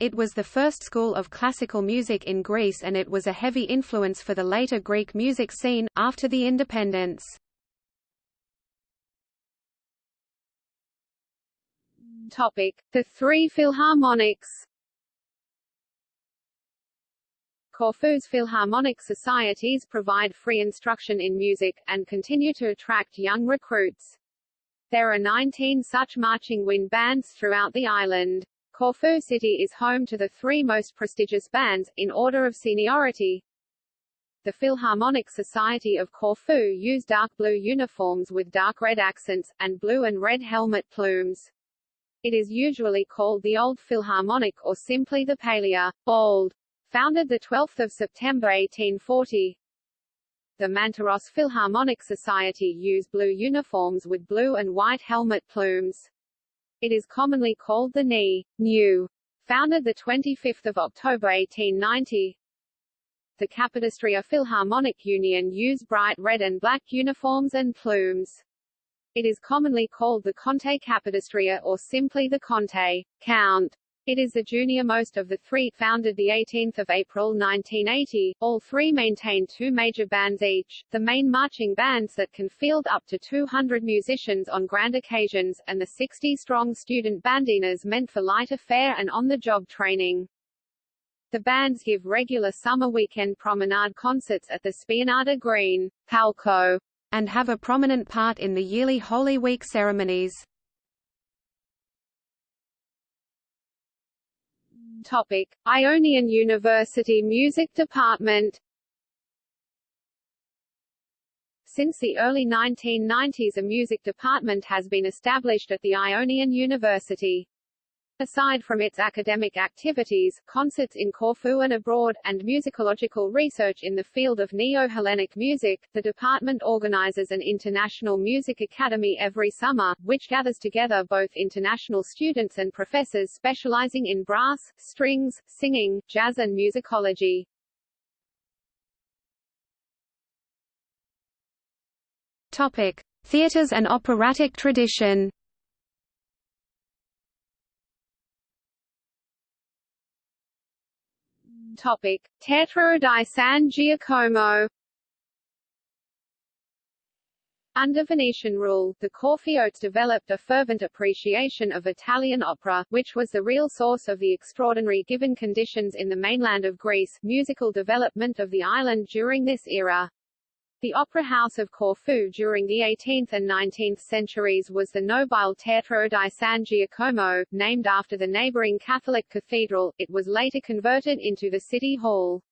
It was the first school of classical music in Greece and it was a heavy influence for the later Greek music scene, after the independence. Topic: The three Philharmonics. Corfu's Philharmonic societies provide free instruction in music, and continue to attract young recruits. There are 19 such marching wind bands throughout the island. Corfu City is home to the three most prestigious bands, in order of seniority. The Philharmonic Society of Corfu use dark blue uniforms with dark red accents, and blue and red helmet plumes. It is usually called the Old Philharmonic or simply the Palais Old. Founded 12 September 1840, the Mantzaros Philharmonic Society use blue uniforms with blue and white helmet plumes. It is commonly called the NI, New. Founded 25 October 1890, the Capodistria Philharmonic Union use bright red and black uniforms and plumes. It is commonly called the Conte Capodistria or simply the Conte Count. It is the junior-most of the three, founded 18 April 1980. All three maintain two major bands each, the main marching bands that can field up to 200 musicians on grand occasions, and the 60-strong student bandinas meant for lighter fare and on-the-job training. The bands give regular summer weekend promenade concerts at the Spianata Green, Palco, and have a prominent part in the yearly Holy Week ceremonies. Topic: Ionian University Music Department Since the early 1990s a music department has been established at the Ionian University. Aside from its academic activities, concerts in Corfu and abroad, and musicological research in the field of Neo-Hellenic music, the department organizes an International Music Academy every summer, which gathers together both international students and professors specializing in brass, strings, singing, jazz and musicology. Topic. Theatres and operatic tradition Topic: Teatro di San Giacomo under Venetian rule, the Corfiotes developed a fervent appreciation of Italian opera, which was the real source of the extraordinary given conditions in the mainland of Greece, musical development of the island during this era. The Opera House of Corfu during the 18th and 19th centuries was the Nobile Teatro di San Giacomo, named after the neighboring Catholic cathedral. It was later converted into the city hall.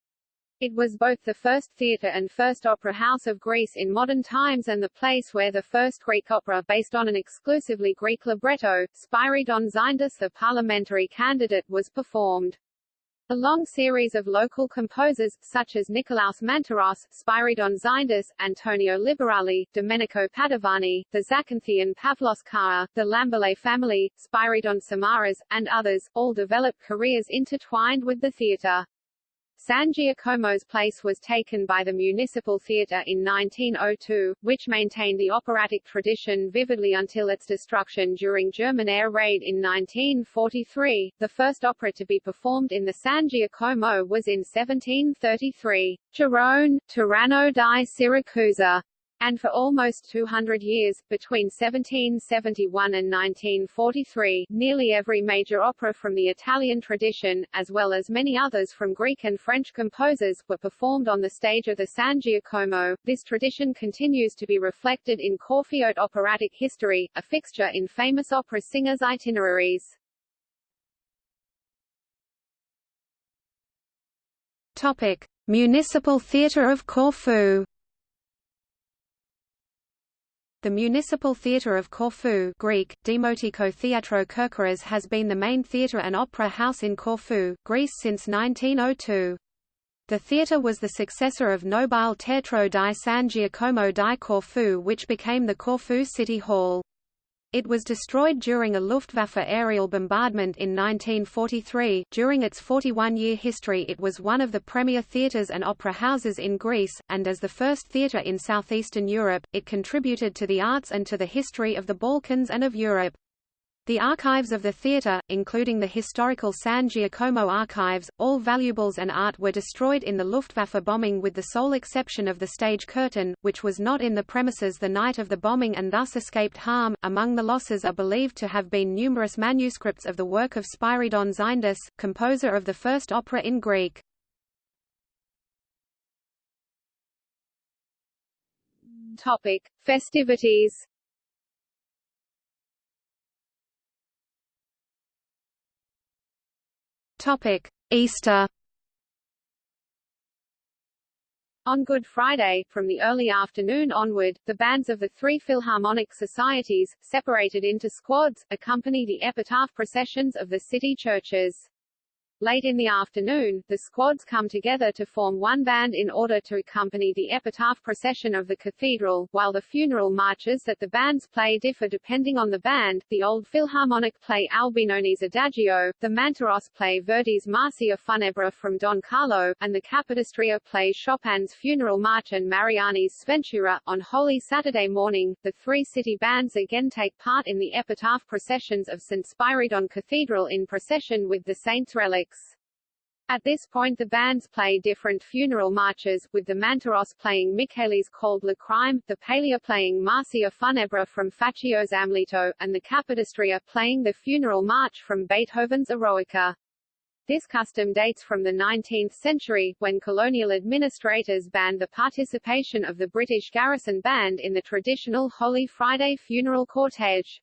It was both the first theatre and first opera house of Greece in modern times and the place where the first Greek opera based on an exclusively Greek libretto, Spyridon Xyndas the parliamentary candidate was performed. A long series of local composers, such as Nikolaos Mantzaros, Spyridon Xyndas, Antonio Liberali, Domenico Padovani, the Zakynthian Pavlos Carrer, the Lambelet family, Spyridon Samaras, and others, all developed careers intertwined with the theatre. San Giacomo's place was taken by the Municipal Theatre in 1902, which maintained the operatic tradition vividly until its destruction during German air raid in 1943. The first opera to be performed in the San Giacomo was in 1733, Gerone, Tiranno di Siracusa, and for almost 200 years, between 1771 and 1943, nearly every major opera from the Italian tradition, as well as many others from Greek and French composers, were performed on the stage of the San Giacomo. This tradition continues to be reflected in Corfiote operatic history, a fixture in famous opera singers' itineraries. Topic: Municipal Theatre of Corfu the Municipal Theatre of Corfu Greek, Demotiko Theatro Kerkyras has been the main theatre and opera house in Corfu, Greece since 1902. The theatre was the successor of Nobile Teatro di San Giacomo di Corfu which became the Corfu City Hall. It was destroyed during a Luftwaffe aerial bombardment in 1943. During its 41 year history, it was one of the premier theatres and opera houses in Greece, and as the first theatre in southeastern Europe, it contributed to the arts and to the history of the Balkans and of Europe. The archives of the theatre, including the historical San Giacomo archives, all valuables and art were destroyed in the Luftwaffe bombing with the sole exception of the stage curtain, which was not in the premises the night of the bombing and thus escaped harm. Among the losses are believed to have been numerous manuscripts of the work of Spyridon Xyndas, composer of the first opera in Greek. Topic: Festivities Topic: Easter. On Good Friday, from the early afternoon onward, the bands of the three Philharmonic societies, separated into squads, accompany the epitaph processions of the city churches. Late in the afternoon, the squads come together to form one band in order to accompany the epitaph procession of the cathedral, while the funeral marches that the bands play differ depending on the band. The Old Philharmonic play Albinoni's Adagio, the Mantzaros play Verdi's Marcia Funebre from Don Carlo, and the Capodistria play Chopin's Funeral March and Mariani's Sventura. On Holy Saturday morning, the three city bands again take part in the epitaph processions of St. Spyridon Cathedral in procession with the saints' relics. At this point the bands play different funeral marches, with the Mantzaros playing Michele's Calde lacrime, the Palia playing Marcia Funebre from Faccio's Amleto, and the Capodistria playing the funeral march from Beethoven's Eroica. This custom dates from the 19th century, when colonial administrators banned the participation of the British garrison band in the traditional Holy Friday funeral cortege.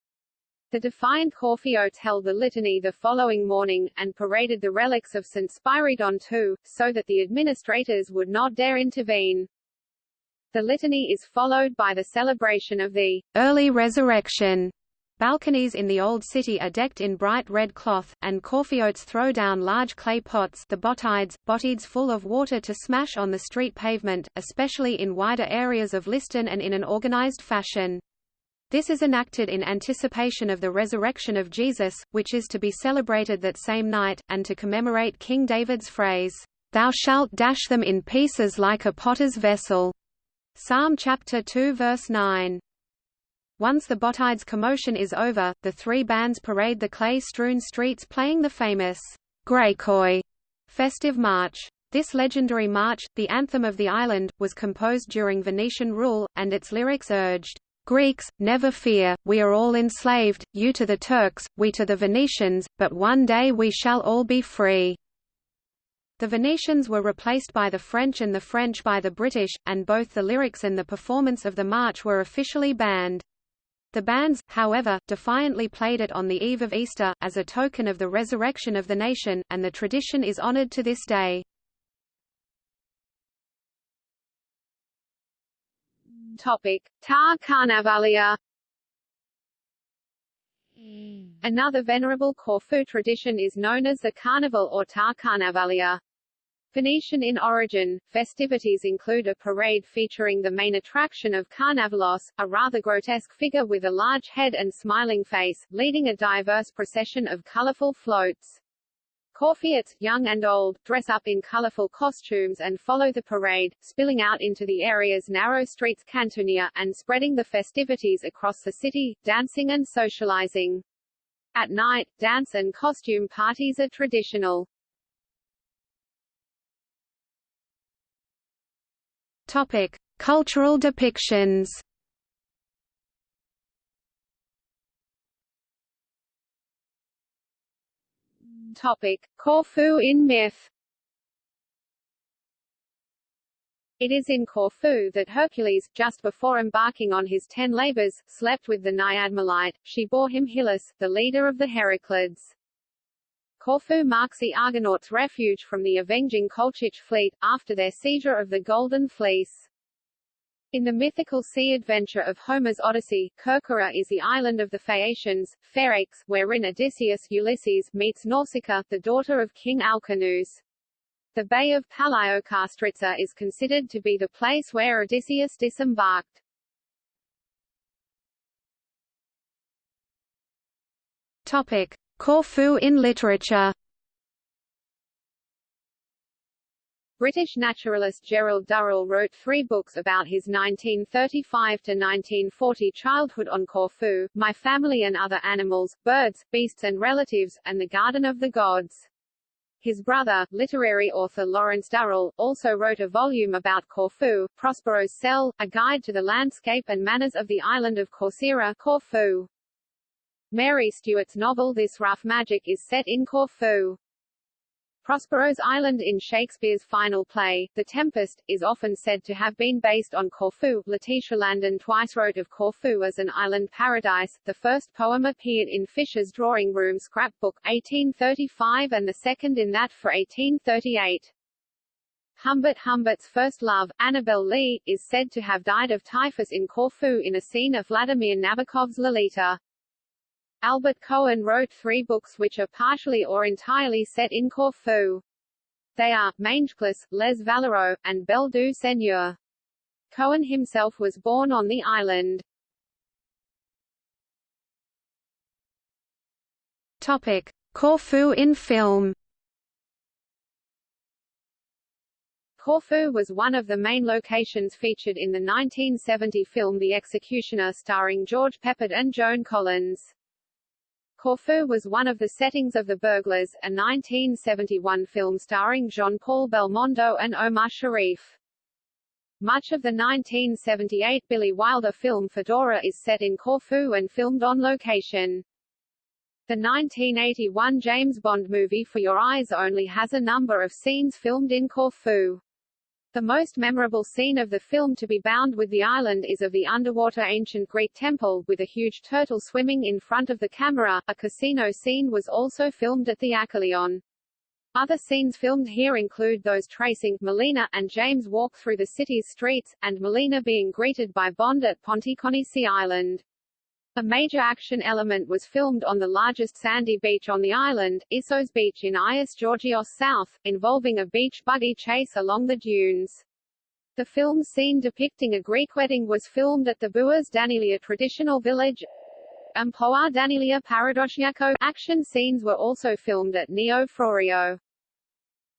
The defiant Corfiotes held the litany the following morning, and paraded the relics of St. Spyridon too, so that the administrators would not dare intervene. The litany is followed by the celebration of the early resurrection. Balconies in the Old City are decked in bright red cloth, and Corfiotes throw down large clay pots the botides, botides full of water to smash on the street pavement, especially in wider areas of Liston and in an organized fashion. This is enacted in anticipation of the resurrection of Jesus, which is to be celebrated that same night, and to commemorate King David's phrase, "'Thou shalt dash them in pieces like a potter's vessel' Psalm chapter 2 verse 9. Once the Botides commotion is over, the three bands parade the clay-strewn streets playing the famous Graikoi festive march. This legendary march, the anthem of the island, was composed during Venetian rule, and its lyrics urged, Greeks, never fear, we are all enslaved, you to the Turks, we to the Venetians, but one day we shall all be free. The Venetians were replaced by the French and the French by the British, and both the lyrics and the performance of the march were officially banned. The bands, however, defiantly played it on the eve of Easter, as a token of the resurrection of the nation, and the tradition is honored to this day. Topic: Tar Carnavalia. Hmm. Another venerable Corfu tradition is known as the Carnival or Tar Carnavalia. Venetian in origin, festivities include a parade featuring the main attraction of Carnavalos, a rather grotesque figure with a large head and smiling face, leading a diverse procession of colorful floats. Corfiotes, young and old, dress up in colorful costumes and follow the parade, spilling out into the area's narrow streets Cantunia, and spreading the festivities across the city, dancing and socializing. At night, dance and costume parties are traditional. Topic: Cultural depictions. Topic: Corfu in myth. It is in Corfu that Hercules, just before embarking on his ten labors, slept with the Naiad Melite. She bore him Hylas, the leader of the Heraclids. Corfu marks the Argonauts' refuge from the avenging Colchic fleet, after their seizure of the Golden Fleece. In the mythical sea adventure of Homer's Odyssey, Kerkyra is the island of the Phaeacians, Phaeax, wherein Odysseus Ulysses meets Nausicaa, the daughter of King Alcinous. The Bay of Palaiokastritsa is considered to be the place where Odysseus disembarked. Topic: Corfu in literature. British naturalist Gerald Durrell wrote three books about his 1935–1940 childhood on Corfu, My Family and Other Animals, Birds, Beasts and Relatives, and The Garden of the Gods. His brother, literary author Lawrence Durrell, also wrote a volume about Corfu, Prospero's Cell, a guide to the landscape and manners of the island of Corcyra Corfu. Mary Stewart's novel This Rough Magic is set in Corfu. Prospero's Island in Shakespeare's final play, The Tempest, is often said to have been based on Corfu. Letitia Landon twice wrote of Corfu as an island paradise. The first poem appeared in Fisher's drawing room scrapbook, 1835 and the second in that for 1838. Humbert Humbert's first love, Annabel Lee, is said to have died of typhus in Corfu in a scene of Vladimir Nabokov's Lolita. Albert Cohen wrote three books which are partially or entirely set in Corfu. They are, Mangeclous, Les Valeureux, and Belle du Seigneur. Cohen himself was born on the island. Topic. Corfu in film Corfu was one of the main locations featured in the 1970 film The Executioner starring George Peppard and Joan Collins. Corfu was one of the settings of The Burglars, a 1971 film starring Jean-Paul Belmondo and Omar Sharif. Much of the 1978 Billy Wilder film Fedora is set in Corfu and filmed on location. The 1981 James Bond movie For Your Eyes Only has a number of scenes filmed in Corfu. The most memorable scene of the film to be bound with the island is of the underwater ancient Greek temple, with a huge turtle swimming in front of the camera. A casino scene was also filmed at the Achilleion. Other scenes filmed here include those tracing Melina and James walk through the city's streets, and Melina being greeted by Bond at Ponticonisi Island. A major action element was filmed on the largest sandy beach on the island, Issos Beach in Agios Georgios South, involving a beach buggy chase along the dunes. The film scene depicting a Greek wedding was filmed at the Bouas Danilia traditional village and Poa Danilia Paradosiaco. Action scenes were also filmed at Neo Frourio.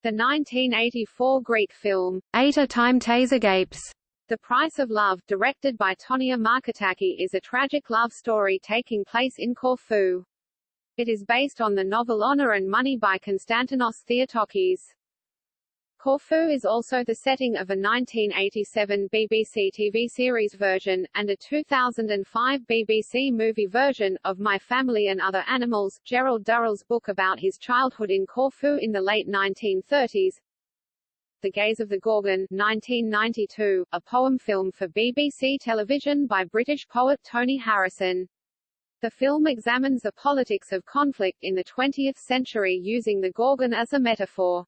The 1984 Greek film, Eight a Time Gapes the Price of Love, directed by Tonia Marketaki is a tragic love story taking place in Corfu. It is based on the novel Honor and Money by Konstantinos Theotokis. Corfu is also the setting of a 1987 BBC TV series version, and a 2005 BBC movie version, of My Family and Other Animals, Gerald Durrell's book about his childhood in Corfu in the late 1930s, the Gaze of the Gorgon 1992, a poem film for BBC television by British poet Tony Harrison. The film examines the politics of conflict in the 20th century using the Gorgon as a metaphor.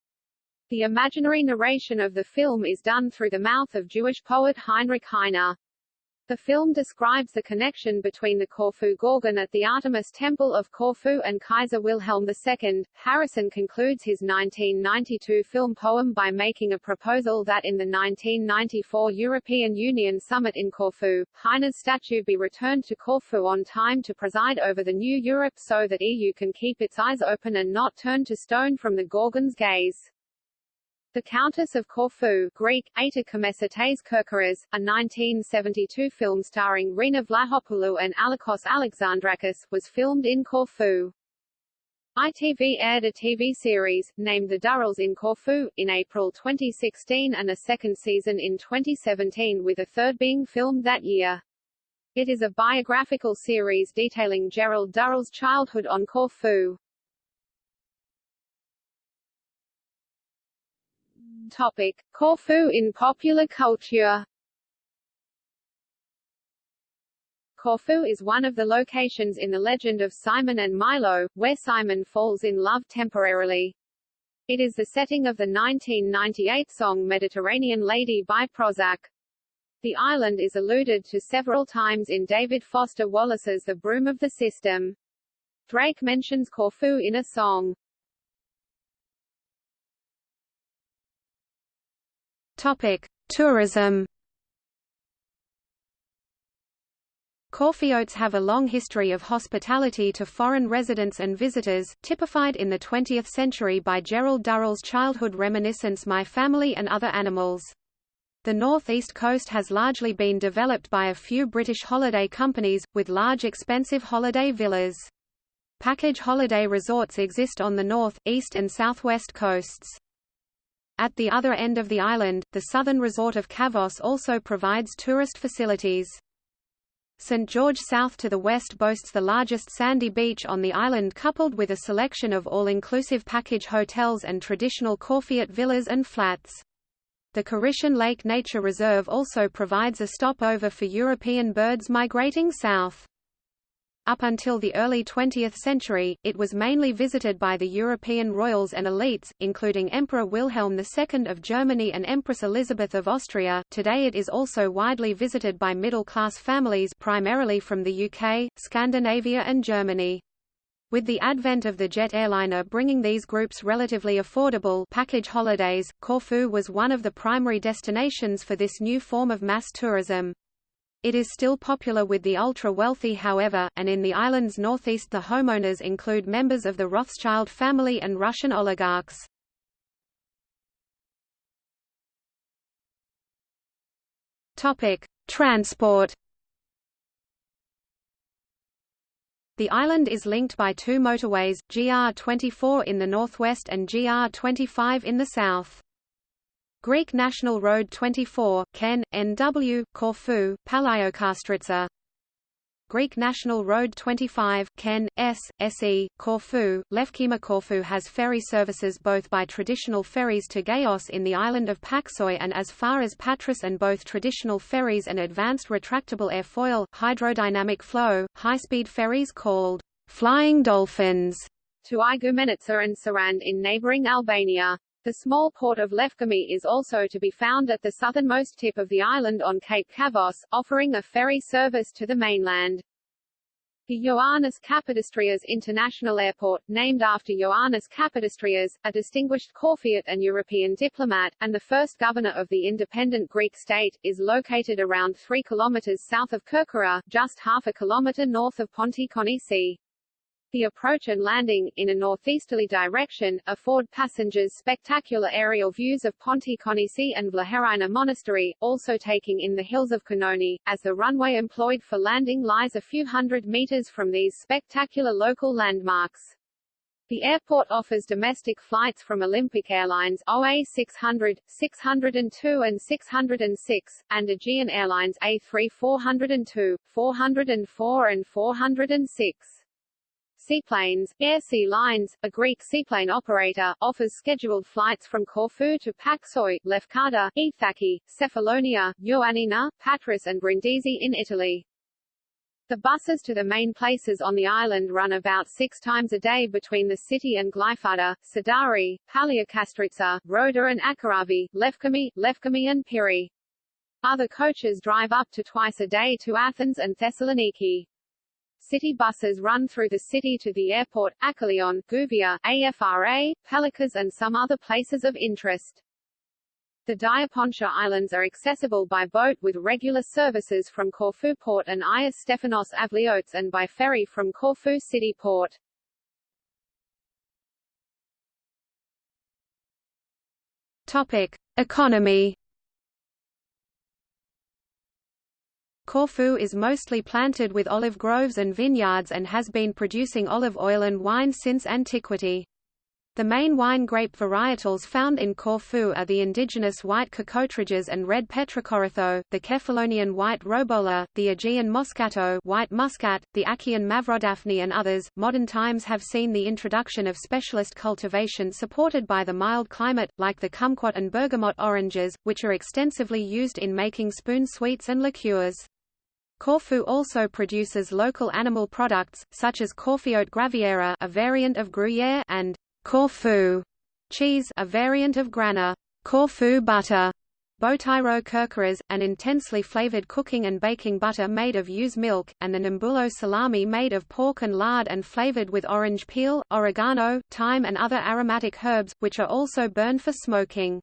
The imaginary narration of the film is done through the mouth of Jewish poet Heinrich Heine. The film describes the connection between the Corfu Gorgon at the Artemis Temple of Corfu and Kaiser Wilhelm II. Harrison concludes his 1992 film poem by making a proposal that in the 1994 European Union summit in Corfu, Heine's statue be returned to Corfu on time to preside over the new Europe so that EU can keep its eyes open and not turn to stone from the Gorgon's gaze. The Countess of Corfu Greek, a 1972 film starring Rena Vlahopoulou and Alekos Alexandrakis, was filmed in Corfu. ITV aired a TV series, named The Durrells in Corfu, in April 2016 and a second season in 2017 with a third being filmed that year. It is a biographical series detailing Gerald Durrell's childhood on Corfu. Topic: Corfu in popular culture. Corfu is one of the locations in the legend of Simon and Milo, where Simon falls in love temporarily. It is the setting of the 1998 song Mediterranean Lady by Prozac. The island is alluded to several times in David Foster Wallace's The Broom of the System. Drake mentions Corfu in a song. Topic: Tourism. Corfiotes have a long history of hospitality to foreign residents and visitors, typified in the 20th century by Gerald Durrell's childhood reminiscence My Family and Other Animals. The northeast coast has largely been developed by a few British holiday companies, with large expensive holiday villas. Package holiday resorts exist on the north, east and southwest coasts. At the other end of the island, the southern resort of Kavos also provides tourist facilities. St. George south to the west boasts the largest sandy beach on the island coupled with a selection of all-inclusive package hotels and traditional Corfiot villas and flats. The Korission Lake Nature Reserve also provides a stopover for European birds migrating south. Up until the early 20th century, it was mainly visited by the European royals and elites, including Emperor Wilhelm II of Germany and Empress Elizabeth of Austria. Today it is also widely visited by middle-class families primarily from the UK, Scandinavia and Germany. With the advent of the jet airliner bringing these groups relatively affordable package holidays, Corfu was one of the primary destinations for this new form of mass tourism. It is still popular with the ultra-wealthy however, and in the island's northeast the homeowners include members of the Rothschild family and Russian oligarchs. Transport The island is linked by two motorways, GR24 in the northwest and GR25 in the south. Greek National Road 24, Ken, NW, Corfu, Palaiokastritsa Greek National Road 25, Ken, S, SE, Corfu, Lefkimi Corfu has ferry services both by traditional ferries to Gaios in the island of Paxoi and as far as Patras and both traditional ferries and advanced retractable airfoil, hydrodynamic flow, high-speed ferries called Flying Dolphins to Igoumenitsa and Sarand in neighboring Albania. The small port of Lefkimi is also to be found at the southernmost tip of the island on Cape Kavos, offering a ferry service to the mainland. The Ioannis Kapodistrias International Airport, named after Ioannis Kapodistrias, a distinguished Corfiot and European diplomat, and the first governor of the independent Greek state, is located around 3 kilometers south of Kerkyra, just half a kilometer north of Ponticonisi. The approach and landing, in a northeasterly direction, afford passengers spectacular aerial views of Ponticonisi and Vlacherna Monastery, also taking in the hills of Kanoni, as the runway employed for landing lies a few hundred meters from these spectacular local landmarks. The airport offers domestic flights from Olympic Airlines OA 600, 602 and 606, and Aegean Airlines A3 402, 404 and 406. Seaplanes, Air Sea Lines, a Greek seaplane operator, offers scheduled flights from Corfu to Paxoi, Lefkada, Ithaki, Cephalonia, Ioannina, Patras and Brindisi in Italy. The buses to the main places on the island run about six times a day between the city and Glyfada, Sidari, Palaiokastritsa, Roda and Acharavi, Lefkimi, Lefkimi and Piri. Other coaches drive up to twice a day to Athens and Thessaloniki. City buses run through the city to the airport, Achaion, Gouvia, AFRA, Pelekas and some other places of interest. The Diapontia Islands are accessible by boat with regular services from Corfu Port and Ias Stefanos Avliotes and by ferry from Corfu City Port. Topic: Economy Corfu is mostly planted with olive groves and vineyards and has been producing olive oil and wine since antiquity. The main wine grape varietals found in Corfu are the indigenous white Cocotryges and red Petrocoritho, the Kephalonian white Robola, the Aegean Moscato white Muscat, the Achaean Mavrodaphne and others. Modern times have seen the introduction of specialist cultivation supported by the mild climate, like the kumquat and bergamot oranges, which are extensively used in making spoon sweets and liqueurs. Corfu also produces local animal products, such as Corfiote graviera a variant of Gruyere and Corfu cheese a variant of Grana, Corfu butter, Botyro Kerkyras, an intensely flavored cooking and baking butter made of ewe's milk, and the Nambulo salami made of pork and lard and flavored with orange peel, oregano, thyme and other aromatic herbs, which are also burned for smoking.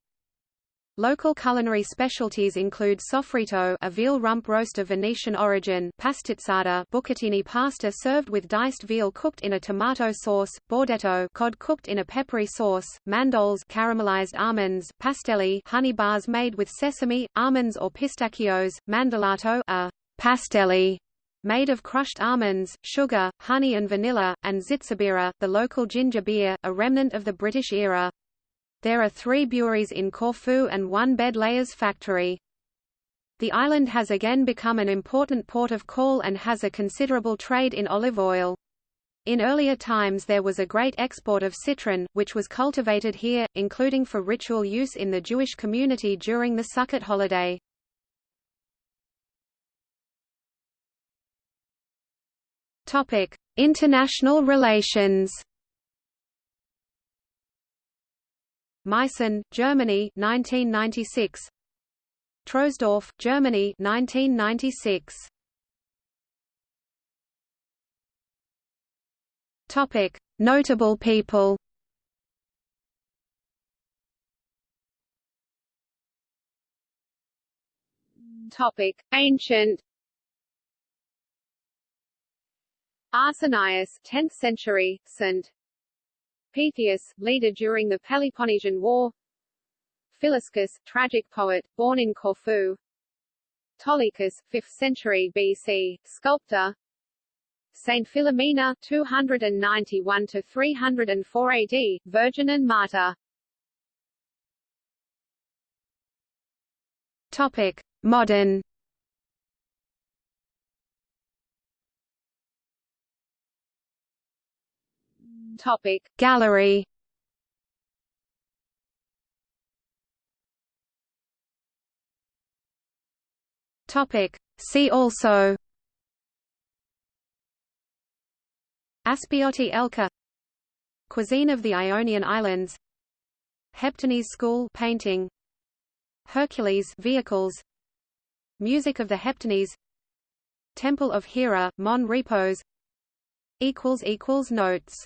Local culinary specialties include sofrito a veal rump roast of Venetian origin, pastizzata bucatini pasta served with diced veal cooked in a tomato sauce, bordetto cod cooked in a peppery sauce, mandoles caramelized almonds, pastelli honey bars made with sesame, almonds or pistachios, mandalato a pastelli made of crushed almonds, sugar, honey and vanilla, and zitzibira, the local ginger beer, a remnant of the British era. There are three breweries in Corfu and one bed layers factory. The island has again become an important port of call and has a considerable trade in olive oil. In earlier times there was a great export of citron, which was cultivated here, including for ritual use in the Jewish community during the Sukkot holiday. Topic: International relations. Meissen, Germany, 1996. Troisdorf, Germany, 1996. Topic: Notable people. Topic: Ancient Arsenius 10th century, St. Pythius, leader during the Peloponnesian War. Philiscus, tragic poet, born in Corfu. Ptolichus, 5th century BC, sculptor. Saint Philomena 291 to 304 AD, virgin and martyr. Topic: Modern Topic Gallery. Topic See also. Aspiotti Elka. Cuisine of the Ionian Islands. Heptanese School painting. Hercules vehicles. Music of the Heptanese. Temple of Hera, Mon Repos. Equals equals Notes